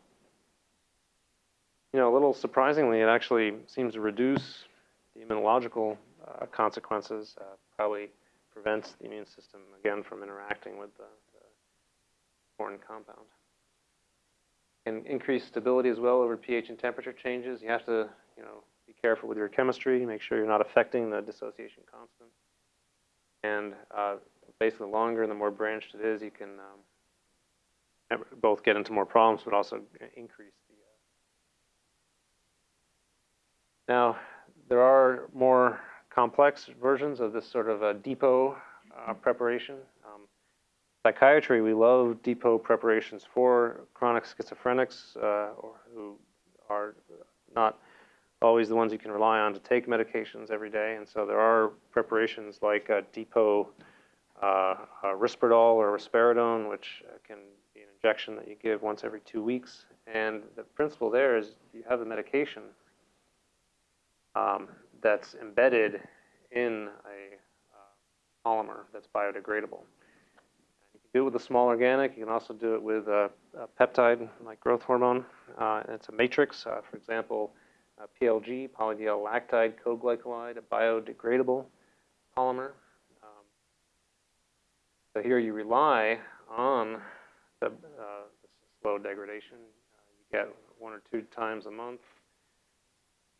you know, a little surprisingly, it actually seems to reduce the immunological uh, consequences, uh, probably prevents the immune system, again, from interacting with the, the foreign compound. And increase stability as well over pH and temperature changes. You have to, you know, be careful with your chemistry, make sure you're not affecting the dissociation constant. And uh, basically, the longer and the more branched it is, you can um, both get into more problems, but also increase the. Uh... Now, there are more complex versions of this sort of a depot uh, preparation. Um, psychiatry, we love depot preparations for chronic schizophrenics uh, or who are not always the ones you can rely on to take medications every day. And so there are preparations like depot uh, a Risperdal or risperidone, which can be an injection that you give once every two weeks. And the principle there is you have the medication um, that's embedded in a uh, polymer that's biodegradable. You can do it with a small organic. You can also do it with a, a peptide like growth hormone. Uh, it's a matrix. Uh, for example, PLG, polydiol lactide coglycolide, a biodegradable polymer. Um, so here you rely on the, uh, slow degradation. You get one or two times a month.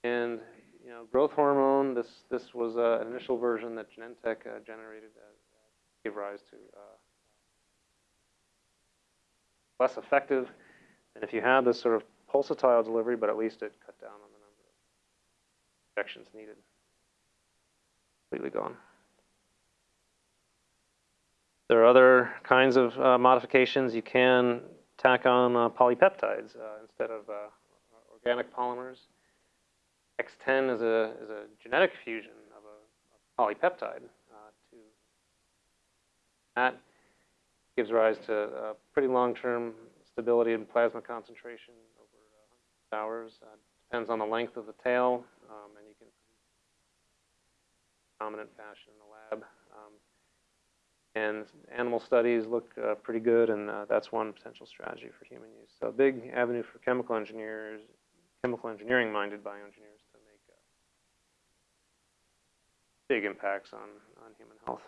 And you know, growth hormone, this, this was uh, an initial version that Genentech uh, generated uh, gave rise to less effective And if you had this sort of pulsatile delivery, but at least it cut down on the number of injections needed. Completely gone. There are other kinds of uh, modifications. You can tack on uh, polypeptides uh, instead of uh, organic polymers. XTEN is a, is a genetic fusion of a, a polypeptide. Uh, to that gives rise to uh, pretty long-term stability in plasma concentration over hours. depends on the length of the tail, um, and you can dominant fashion in the lab. Um, and animal studies look uh, pretty good, and uh, that's one potential strategy for human use. So a big avenue for chemical engineers, chemical engineering-minded bioengineers to make uh, big impacts on, on human health.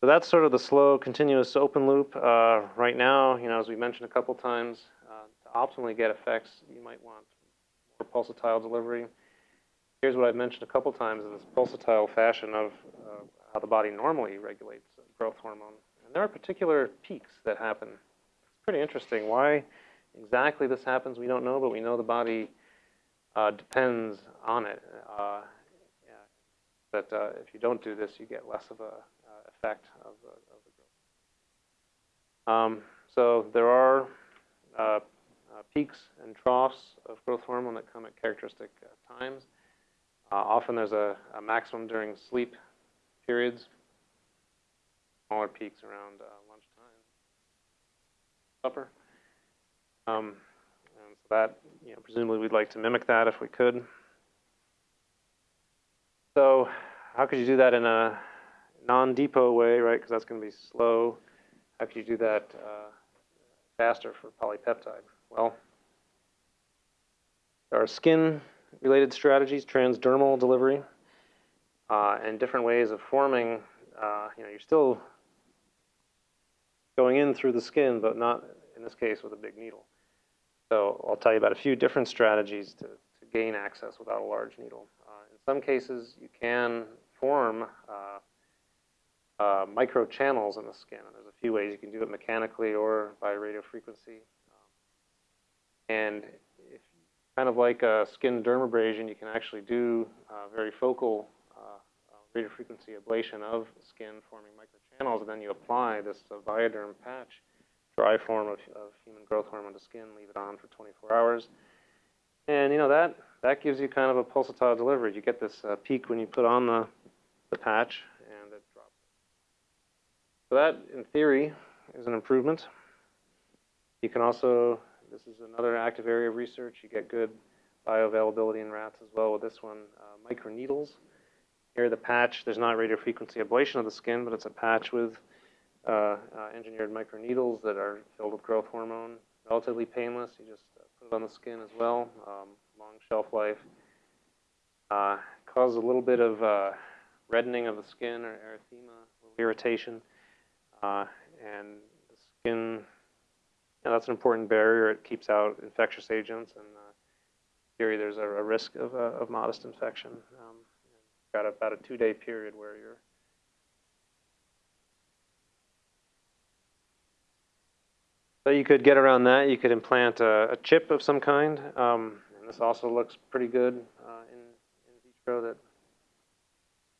So that's sort of the slow, continuous open loop. Uh, right now, you know, as we mentioned a couple times, uh, to optimally get effects, you might want more pulsatile delivery here's what I've mentioned a couple times in this pulsatile fashion of uh, how the body normally regulates growth hormone. And there are particular peaks that happen. It's pretty interesting. Why exactly this happens, we don't know, but we know the body uh, depends on it. Uh, that uh, if you don't do this, you get less of a uh, effect of the, of the growth. Um, so there are uh, uh, peaks and troughs of growth hormone that come at characteristic times. often there's a, a, maximum during sleep periods, smaller peaks around lunchtime, supper. Um, and so that, you know, presumably we'd like to mimic that if we could. So how could you do that in a non-depot way, right? Because that's going to be slow. How could you do that uh, faster for polypeptide? Well, there are skin-related strategies, transdermal delivery, uh, and different ways of forming. Uh, you know, you're still going in through the skin, but not in this case with a big needle. So I'll tell you about a few different strategies to, to gain access without a large needle. Uh, some cases, you can form uh, uh, micro channels in the skin. And there's a few ways you can do it mechanically or by radio frequency. Um, and if kind of like a skin dermabrasion, you can actually do uh, very focal uh, uh, radio frequency ablation of skin forming microchannels, and then you apply this ViaDerm patch dry form of, of human growth hormone to skin, leave it on for 24 hours. And you know that that gives you kind of a pulsatile delivery. You get this uh, peak when you put on the, the patch and it drops. So that, in theory, is an improvement. You can also, this is another active area of research, you get good bioavailability in rats as well with this one, uh, microneedles. Here the patch, there's not radiofrequency ablation of the skin, but it's a patch with uh, uh, engineered microneedles that are filled with growth hormone. Relatively painless. You just uh, put it on the skin as well. Um, long shelf life. Uh, causes a little bit of uh, reddening of the skin or erythema, irritation, uh, and the skin. You know, that's an important barrier. It keeps out infectious agents, and uh, in theory, there's a, a risk of, uh, of modest infection. Um, got about a two-day period where you're So you could get around that. You could implant a, a chip of some kind. Um, and this also looks pretty good uh, in, in vitro. That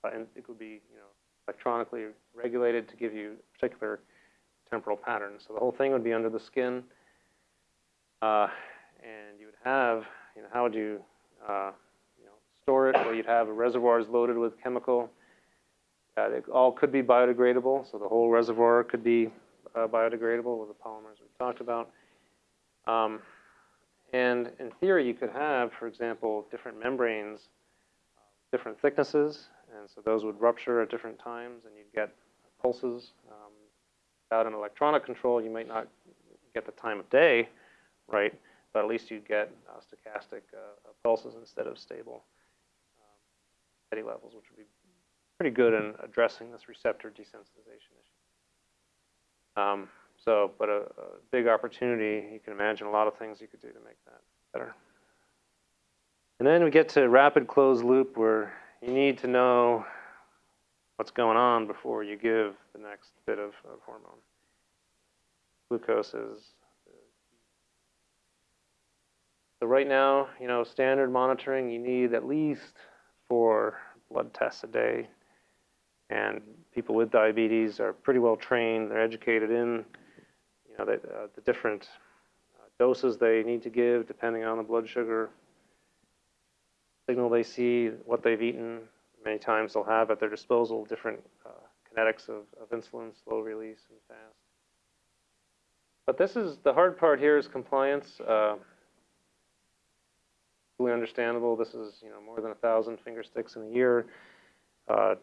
uh, and it could be you know electronically regulated to give you particular temporal patterns. So the whole thing would be under the skin, uh, and you would have you know how would you uh, you know store it? Well, you'd have reservoirs loaded with chemical. Uh, it all could be biodegradable, so the whole reservoir could be uh, biodegradable with the polymers we talked about. Um, and in theory, you could have, for example, different membranes, uh, different thicknesses, and so those would rupture at different times, and you'd get pulses. Um, without an electronic control, you might not get the time of day right, but at least you'd get uh, stochastic uh, pulses instead of stable um, steady levels, which would be pretty good in addressing this receptor desensitization issue. Um, so, but a, a, big opportunity, you can imagine a lot of things you could do to make that better. And then we get to rapid closed loop where you need to know what's going on before you give the next bit of, of hormone. Glucose is. So right now, you know, standard monitoring, you need at least four blood tests a day and people with diabetes are pretty well trained. They're educated in, you know, the, uh, the different uh, doses they need to give depending on the blood sugar signal they see, what they've eaten. Many times they'll have at their disposal different uh, kinetics of, of insulin, slow release, and fast. But this is the hard part here is compliance. Uh, fully understandable. This is you know more than a thousand finger sticks in a year. Uh,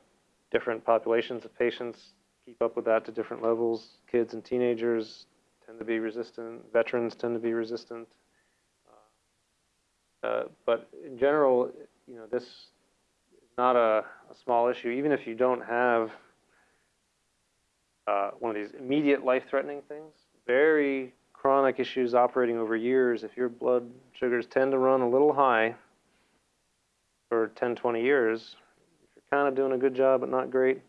different populations of patients keep up with that to different levels. Kids and teenagers tend to be resistant. Veterans tend to be resistant. Uh, uh, but in general, you know, this is not a, a small issue. Even if you don't have uh, one of these immediate life-threatening things, very chronic issues operating over years, if your blood sugars tend to run a little high for 10, 20 years, if you're kind of doing a good job, but not great,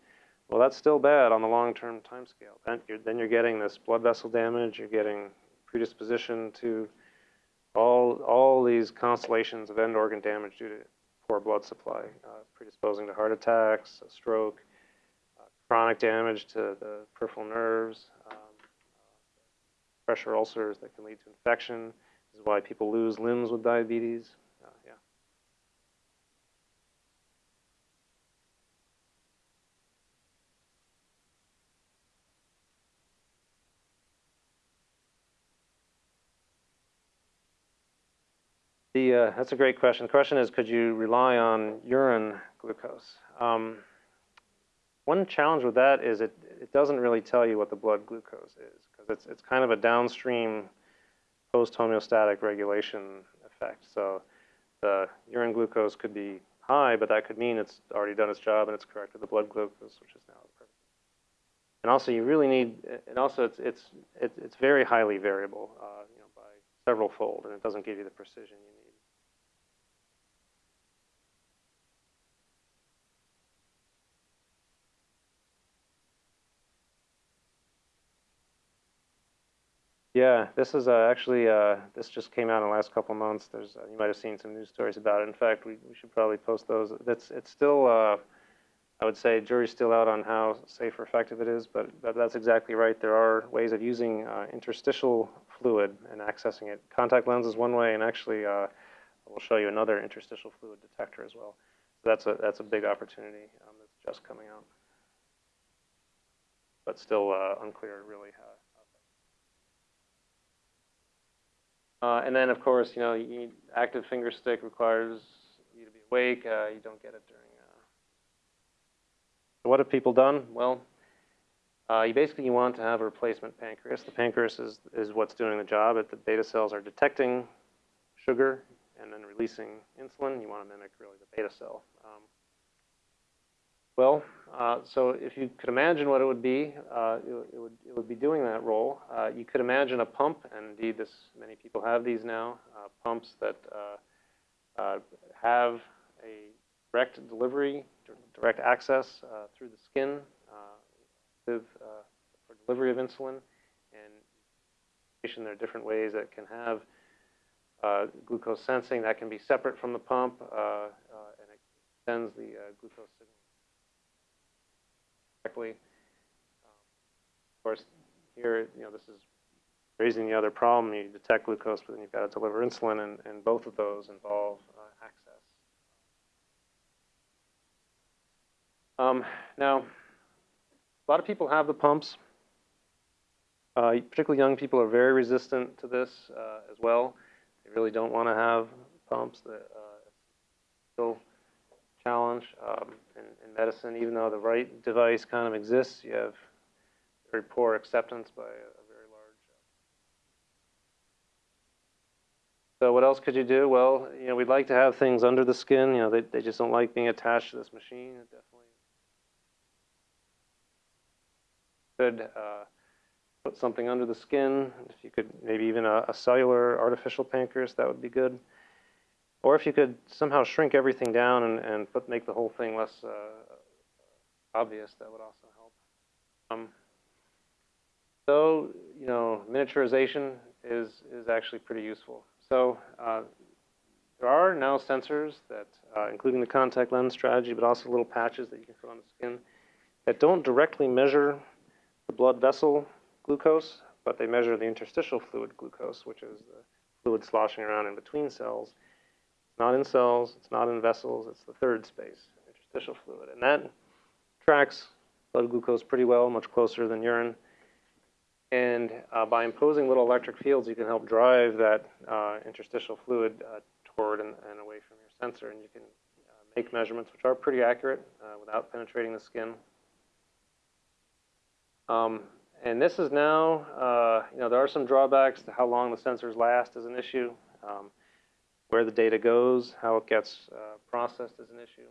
Well, that's still bad on the long-term timescale. Then you're, then you're getting this blood vessel damage, you're getting predisposition to all, all these constellations of end organ damage due to poor blood supply, uh, predisposing to heart attacks, stroke, uh, chronic damage to the peripheral nerves, um, pressure ulcers that can lead to infection. This is why people lose limbs with diabetes. The, uh, that's a great question. The question is, could you rely on urine glucose? Um, one challenge with that is it, it doesn't really tell you what the blood glucose is because it's, it's kind of a downstream post homeostatic regulation effect. So the urine glucose could be high, but that could mean it's already done its job and it's corrected the blood glucose, which is now perfect. And also, you really need, and also it's it's it's very highly variable, uh, you know, by several fold, and it doesn't give you the precision you need. Yeah, this is uh, actually uh, this just came out in the last couple months. There's uh, you might have seen some news stories about it. In fact, we, we should probably post those. It's still uh, I would say jury's still out on how safe or effective it is, but that, that's exactly right. There are ways of using uh, interstitial fluid and accessing it. Contact lens is one way, and actually uh, we'll show you another interstitial fluid detector as well. So that's a that's a big opportunity um, that's just coming out, but still unclear really how. Uh, and then, of course, you know, you active finger stick requires you to be awake. Uh, you don't get it during. Uh... what have people done? Well, uh, you basically you want to have a replacement pancreas. The pancreas is, is what's doing the job. It, the beta cells are detecting sugar and then releasing insulin. You want to mimic really the beta cell. Um, well, uh, so if you could imagine what it would be, uh, it, it, would, it would be doing that role. Uh, you could imagine a pump, and indeed this, many people have these now, uh, pumps that uh, have a direct delivery, direct access through the skin with, for delivery of insulin. And there are different ways that can have glucose sensing that can be separate from the pump, and it sends the glucose signal correctly. Um, of course, here, you know, this is raising the other problem. You detect glucose, but then you've got to deliver insulin, and, and both of those involve uh, access. Um, now, a lot of people have the pumps. Uh, particularly young people are very resistant to this uh, as well. They really don't want to have pumps. That uh, still challenge um, in, in, medicine. Even though the right device kind of exists, you have very poor acceptance by a, a very large. Uh... So what else could you do? Well, you know, we'd like to have things under the skin. You know, they, they just don't like being attached to this machine. It definitely could uh, put something under the skin. If you could, maybe even a, a cellular artificial pancreas, that would be good. Or if you could somehow shrink everything down and, and put, make the whole thing less uh, obvious, that would also help. Um, so, you know, miniaturization is, is actually pretty useful. So uh, there are now sensors that, uh, including the contact lens strategy, but also little patches that you can put on the skin that don't directly measure the blood vessel glucose, but they measure the interstitial fluid glucose, which is the fluid sloshing around in between cells. Not in cells, it's not in vessels, it's the third space, interstitial fluid. And that tracks blood glucose pretty well, much closer than urine. And uh, by imposing little electric fields, you can help drive that uh, interstitial fluid uh, toward and, and, away from your sensor. And you can uh, make measurements which are pretty accurate uh, without penetrating the skin. Um, and this is now, uh, you know, there are some drawbacks to how long the sensors last is an issue. Um, where the data goes, how it gets uh, processed is an issue.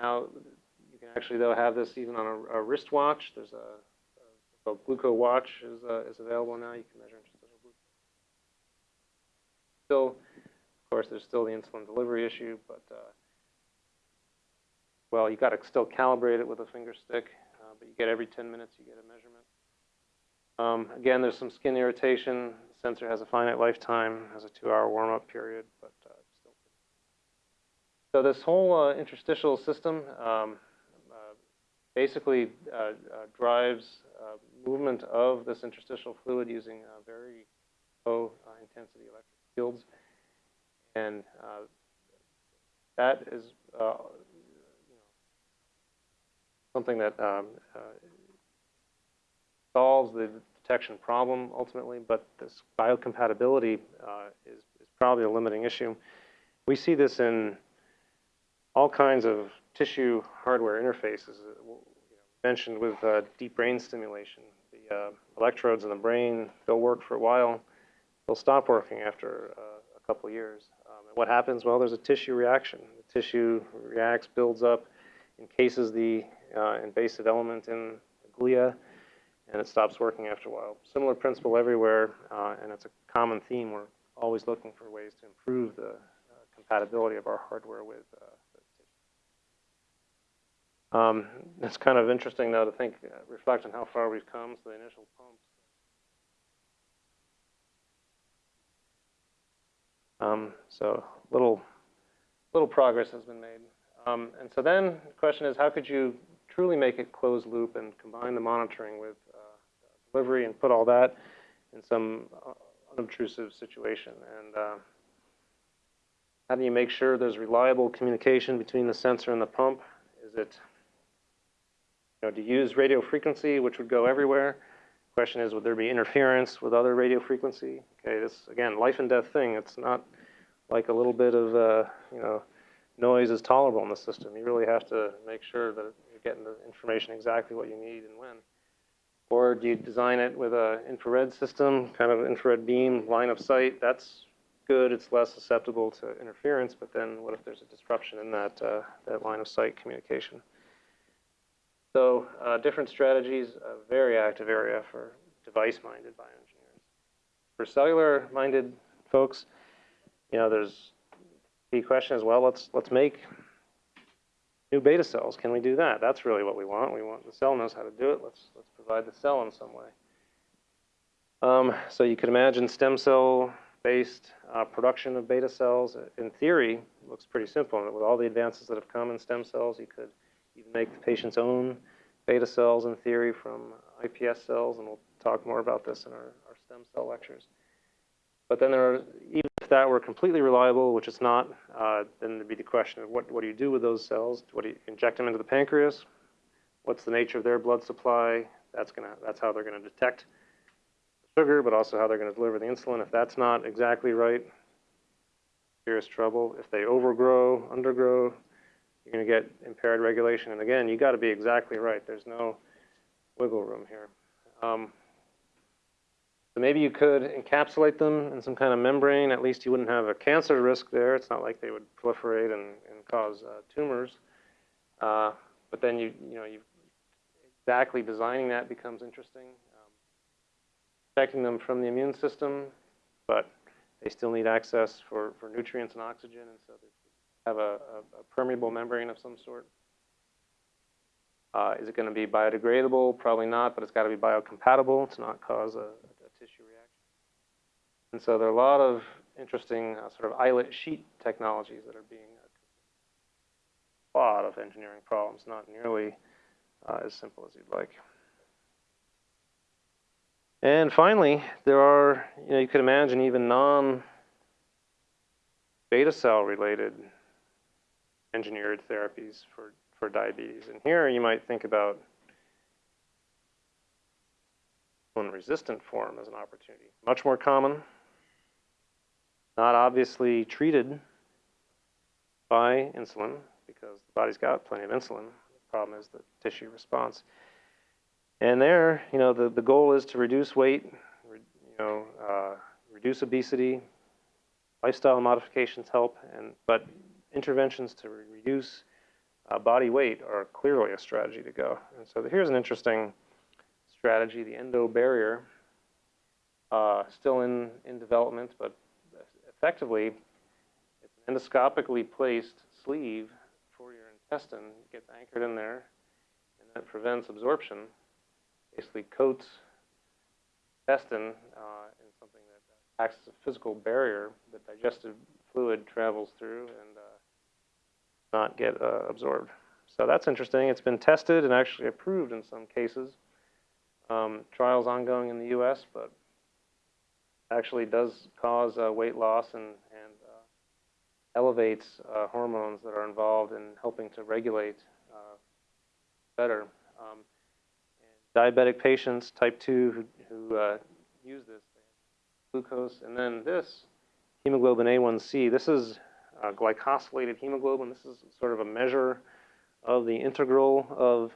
Now, you can actually, though, have this even on a, a wristwatch. There's a, a, a GlucoWatch is, uh, is available now. You can measure interstitial glucose. Still, of course, there's still the insulin delivery issue, but uh, well, you got to still calibrate it with a finger stick, uh, but you get every 10 minutes you get a measurement. Um, again, there's some skin irritation. Sensor has a finite lifetime, has a two-hour warm-up period, but uh. So this whole uh, interstitial system um, uh, basically uh, uh, drives movement of this interstitial fluid using very low intensity electric fields, and that is you know, something that um, solves the detection problem ultimately, but this biocompatibility uh, is, is probably a limiting issue. We see this in all kinds of tissue hardware interfaces. uh, you know, Mentioned with uh, deep brain stimulation, the uh, electrodes in the brain, they'll work for a while, they'll stop working after uh, a couple years. Um, and what happens? Well, there's a tissue reaction. The tissue reacts, builds up, encases the uh, invasive element in the glia, and it stops working after a while. Similar principle everywhere, uh, and it's a common theme. We're always looking for ways to improve the uh, compatibility of our hardware with uh, the. Um, it's kind of interesting, though, to think, uh, reflect on how far we've come. So the initial pumps. Um, so little, little progress has been made. Um, and so then the question is, how could you truly make it closed loop and combine the monitoring with uh, delivery and put all that in some uh, unobtrusive situation? And uh, how do you make sure there's reliable communication between the sensor and the pump? Is it, you know, to use radio frequency, which would go everywhere? Question is, would there be interference with other radio frequency? Okay, this again, life and death thing. It's not like a little bit of, uh, you know, noise is tolerable in the system. You really have to make sure that getting the information exactly what you need and when. Or do you design it with a infrared system, kind of infrared beam, line of sight? That's good. It's less susceptible to interference. But then, what if there's a disruption in that uh, that line of sight communication? So, uh, different strategies. A very active area for device-minded bioengineers. For cellular-minded folks, you know, there's the question is, well, let's let's make new beta cells. Can we do that? That's really what we want. We want the cell knows how to do it. Let's let's provide the cell in some way. Um, so you could imagine stem cell based uh, production of beta cells. In theory, looks pretty simple. And With all the advances that have come in stem cells, you could even make the patient's own beta cells in theory from iPS cells, and we'll talk more about this in our, our stem cell lectures. But then there are, even if that were completely reliable, which it's not, uh, then there'd be the question of what, what do you do with those cells? What do you inject them into the pancreas? What's the nature of their blood supply? That's gonna, that's how they're gonna detect sugar, but also how they're gonna deliver the insulin. If that's not exactly right, serious trouble. If they overgrow, undergrow, you're gonna get impaired regulation. And again, you gotta be exactly right. There's no wiggle room here. Um, so maybe you could encapsulate them in some kind of membrane. At least you wouldn't have a cancer risk there. It's not like they would proliferate and, and cause uh, tumors. Uh, but then you, you know, you exactly designing that becomes interesting. Um, protecting them from the immune system, but they still need access for, for nutrients and oxygen, and so they have a, a, a permeable membrane of some sort. Uh, is it going to be biodegradable? Probably not, but it's got to be biocompatible to not cause a. And so there are a lot of interesting uh, sort of islet sheet technologies that are being a lot of engineering problems, not nearly uh, as simple as you'd like. And finally, there are, you know, you could imagine even non beta cell related engineered therapies for, for diabetes. And here you might think about insulin resistant form as an opportunity. Much more common, not obviously treated by insulin because the body's got plenty of insulin. The problem is the tissue response. And there, you know, the, the goal is to reduce weight, re, you know, uh, reduce obesity. Lifestyle modifications help, and but interventions to re reduce uh, body weight are clearly a strategy to go. And so here's an interesting strategy: the EndoBarrier, uh, still in in development, but effectively, it's an endoscopically placed sleeve for your intestine gets anchored in there, and that prevents absorption. Basically coats intestine uh, in something that acts as a physical barrier that digestive fluid travels through and uh, not get uh, absorbed. So that's interesting. It's been tested and actually approved in some cases. Um, trials ongoing in the U.S., but actually does cause uh, weight loss and, and uh, elevates uh, hormones that are involved in helping to regulate uh, better. Um, diabetic patients, type 2, who, who uh, use this, glucose, and then this, hemoglobin A1C. This is glycosylated hemoglobin. This is sort of a measure of the integral of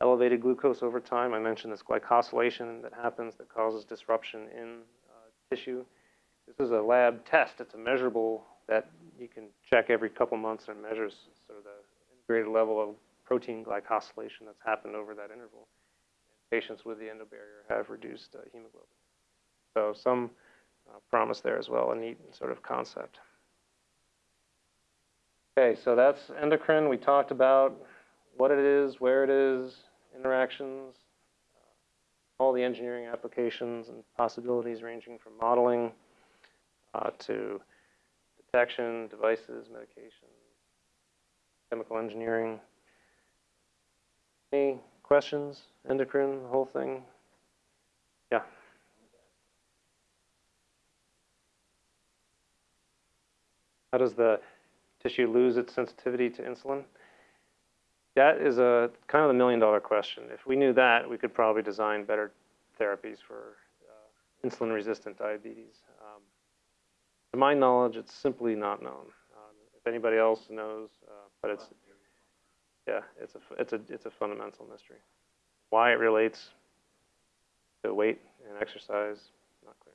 elevated glucose over time. I mentioned this glycosylation that happens that causes disruption in uh, tissue. This is a lab test. It's a measurable that you can check every couple months and measures sort of the integrated level of protein glycosylation that's happened over that interval. Patients with the EndoBarrier have reduced uh, hemoglobin. So some uh, promise there as well, a neat sort of concept. Okay, so that's endocrine. We talked about what it is, where it is, interactions, all the engineering applications and possibilities ranging from modeling uh, to detection, devices, medication, chemical engineering. Any questions? Endocrine, the whole thing? Yeah. How does the tissue lose its sensitivity to insulin? That is a kind of the million dollar question. If we knew that, we could probably design better therapies for uh, insulin resistant diabetes. Um, to my knowledge, it's simply not known. Um, if anybody else knows, uh, but it's, yeah, it's a, it's, a, it's a fundamental mystery. Why it relates to weight and exercise, not clear.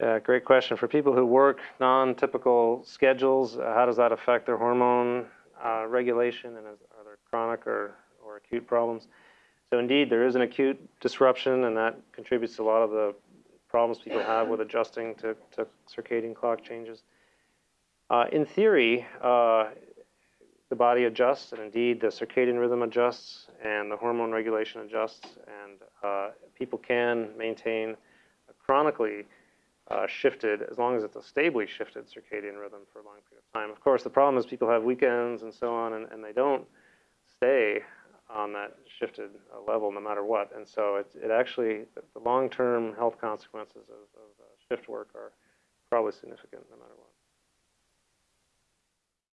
Yeah, great question. For people who work non-typical schedules, uh, how does that affect their hormone uh, regulation and is, are there chronic or, or acute problems? So indeed, there is an acute disruption and that contributes to a lot of the problems people have with adjusting to, to circadian clock changes. Uh, in theory, uh, the body adjusts and indeed the circadian rhythm adjusts and the hormone regulation adjusts and uh, people can maintain chronically uh, shifted, as long as it's a stably shifted circadian rhythm for a long period of time. Of course, the problem is people have weekends and so on, and, and they don't stay on that shifted uh, level no matter what. And so it, it actually, the long-term health consequences of, of uh, shift work are probably significant no matter what.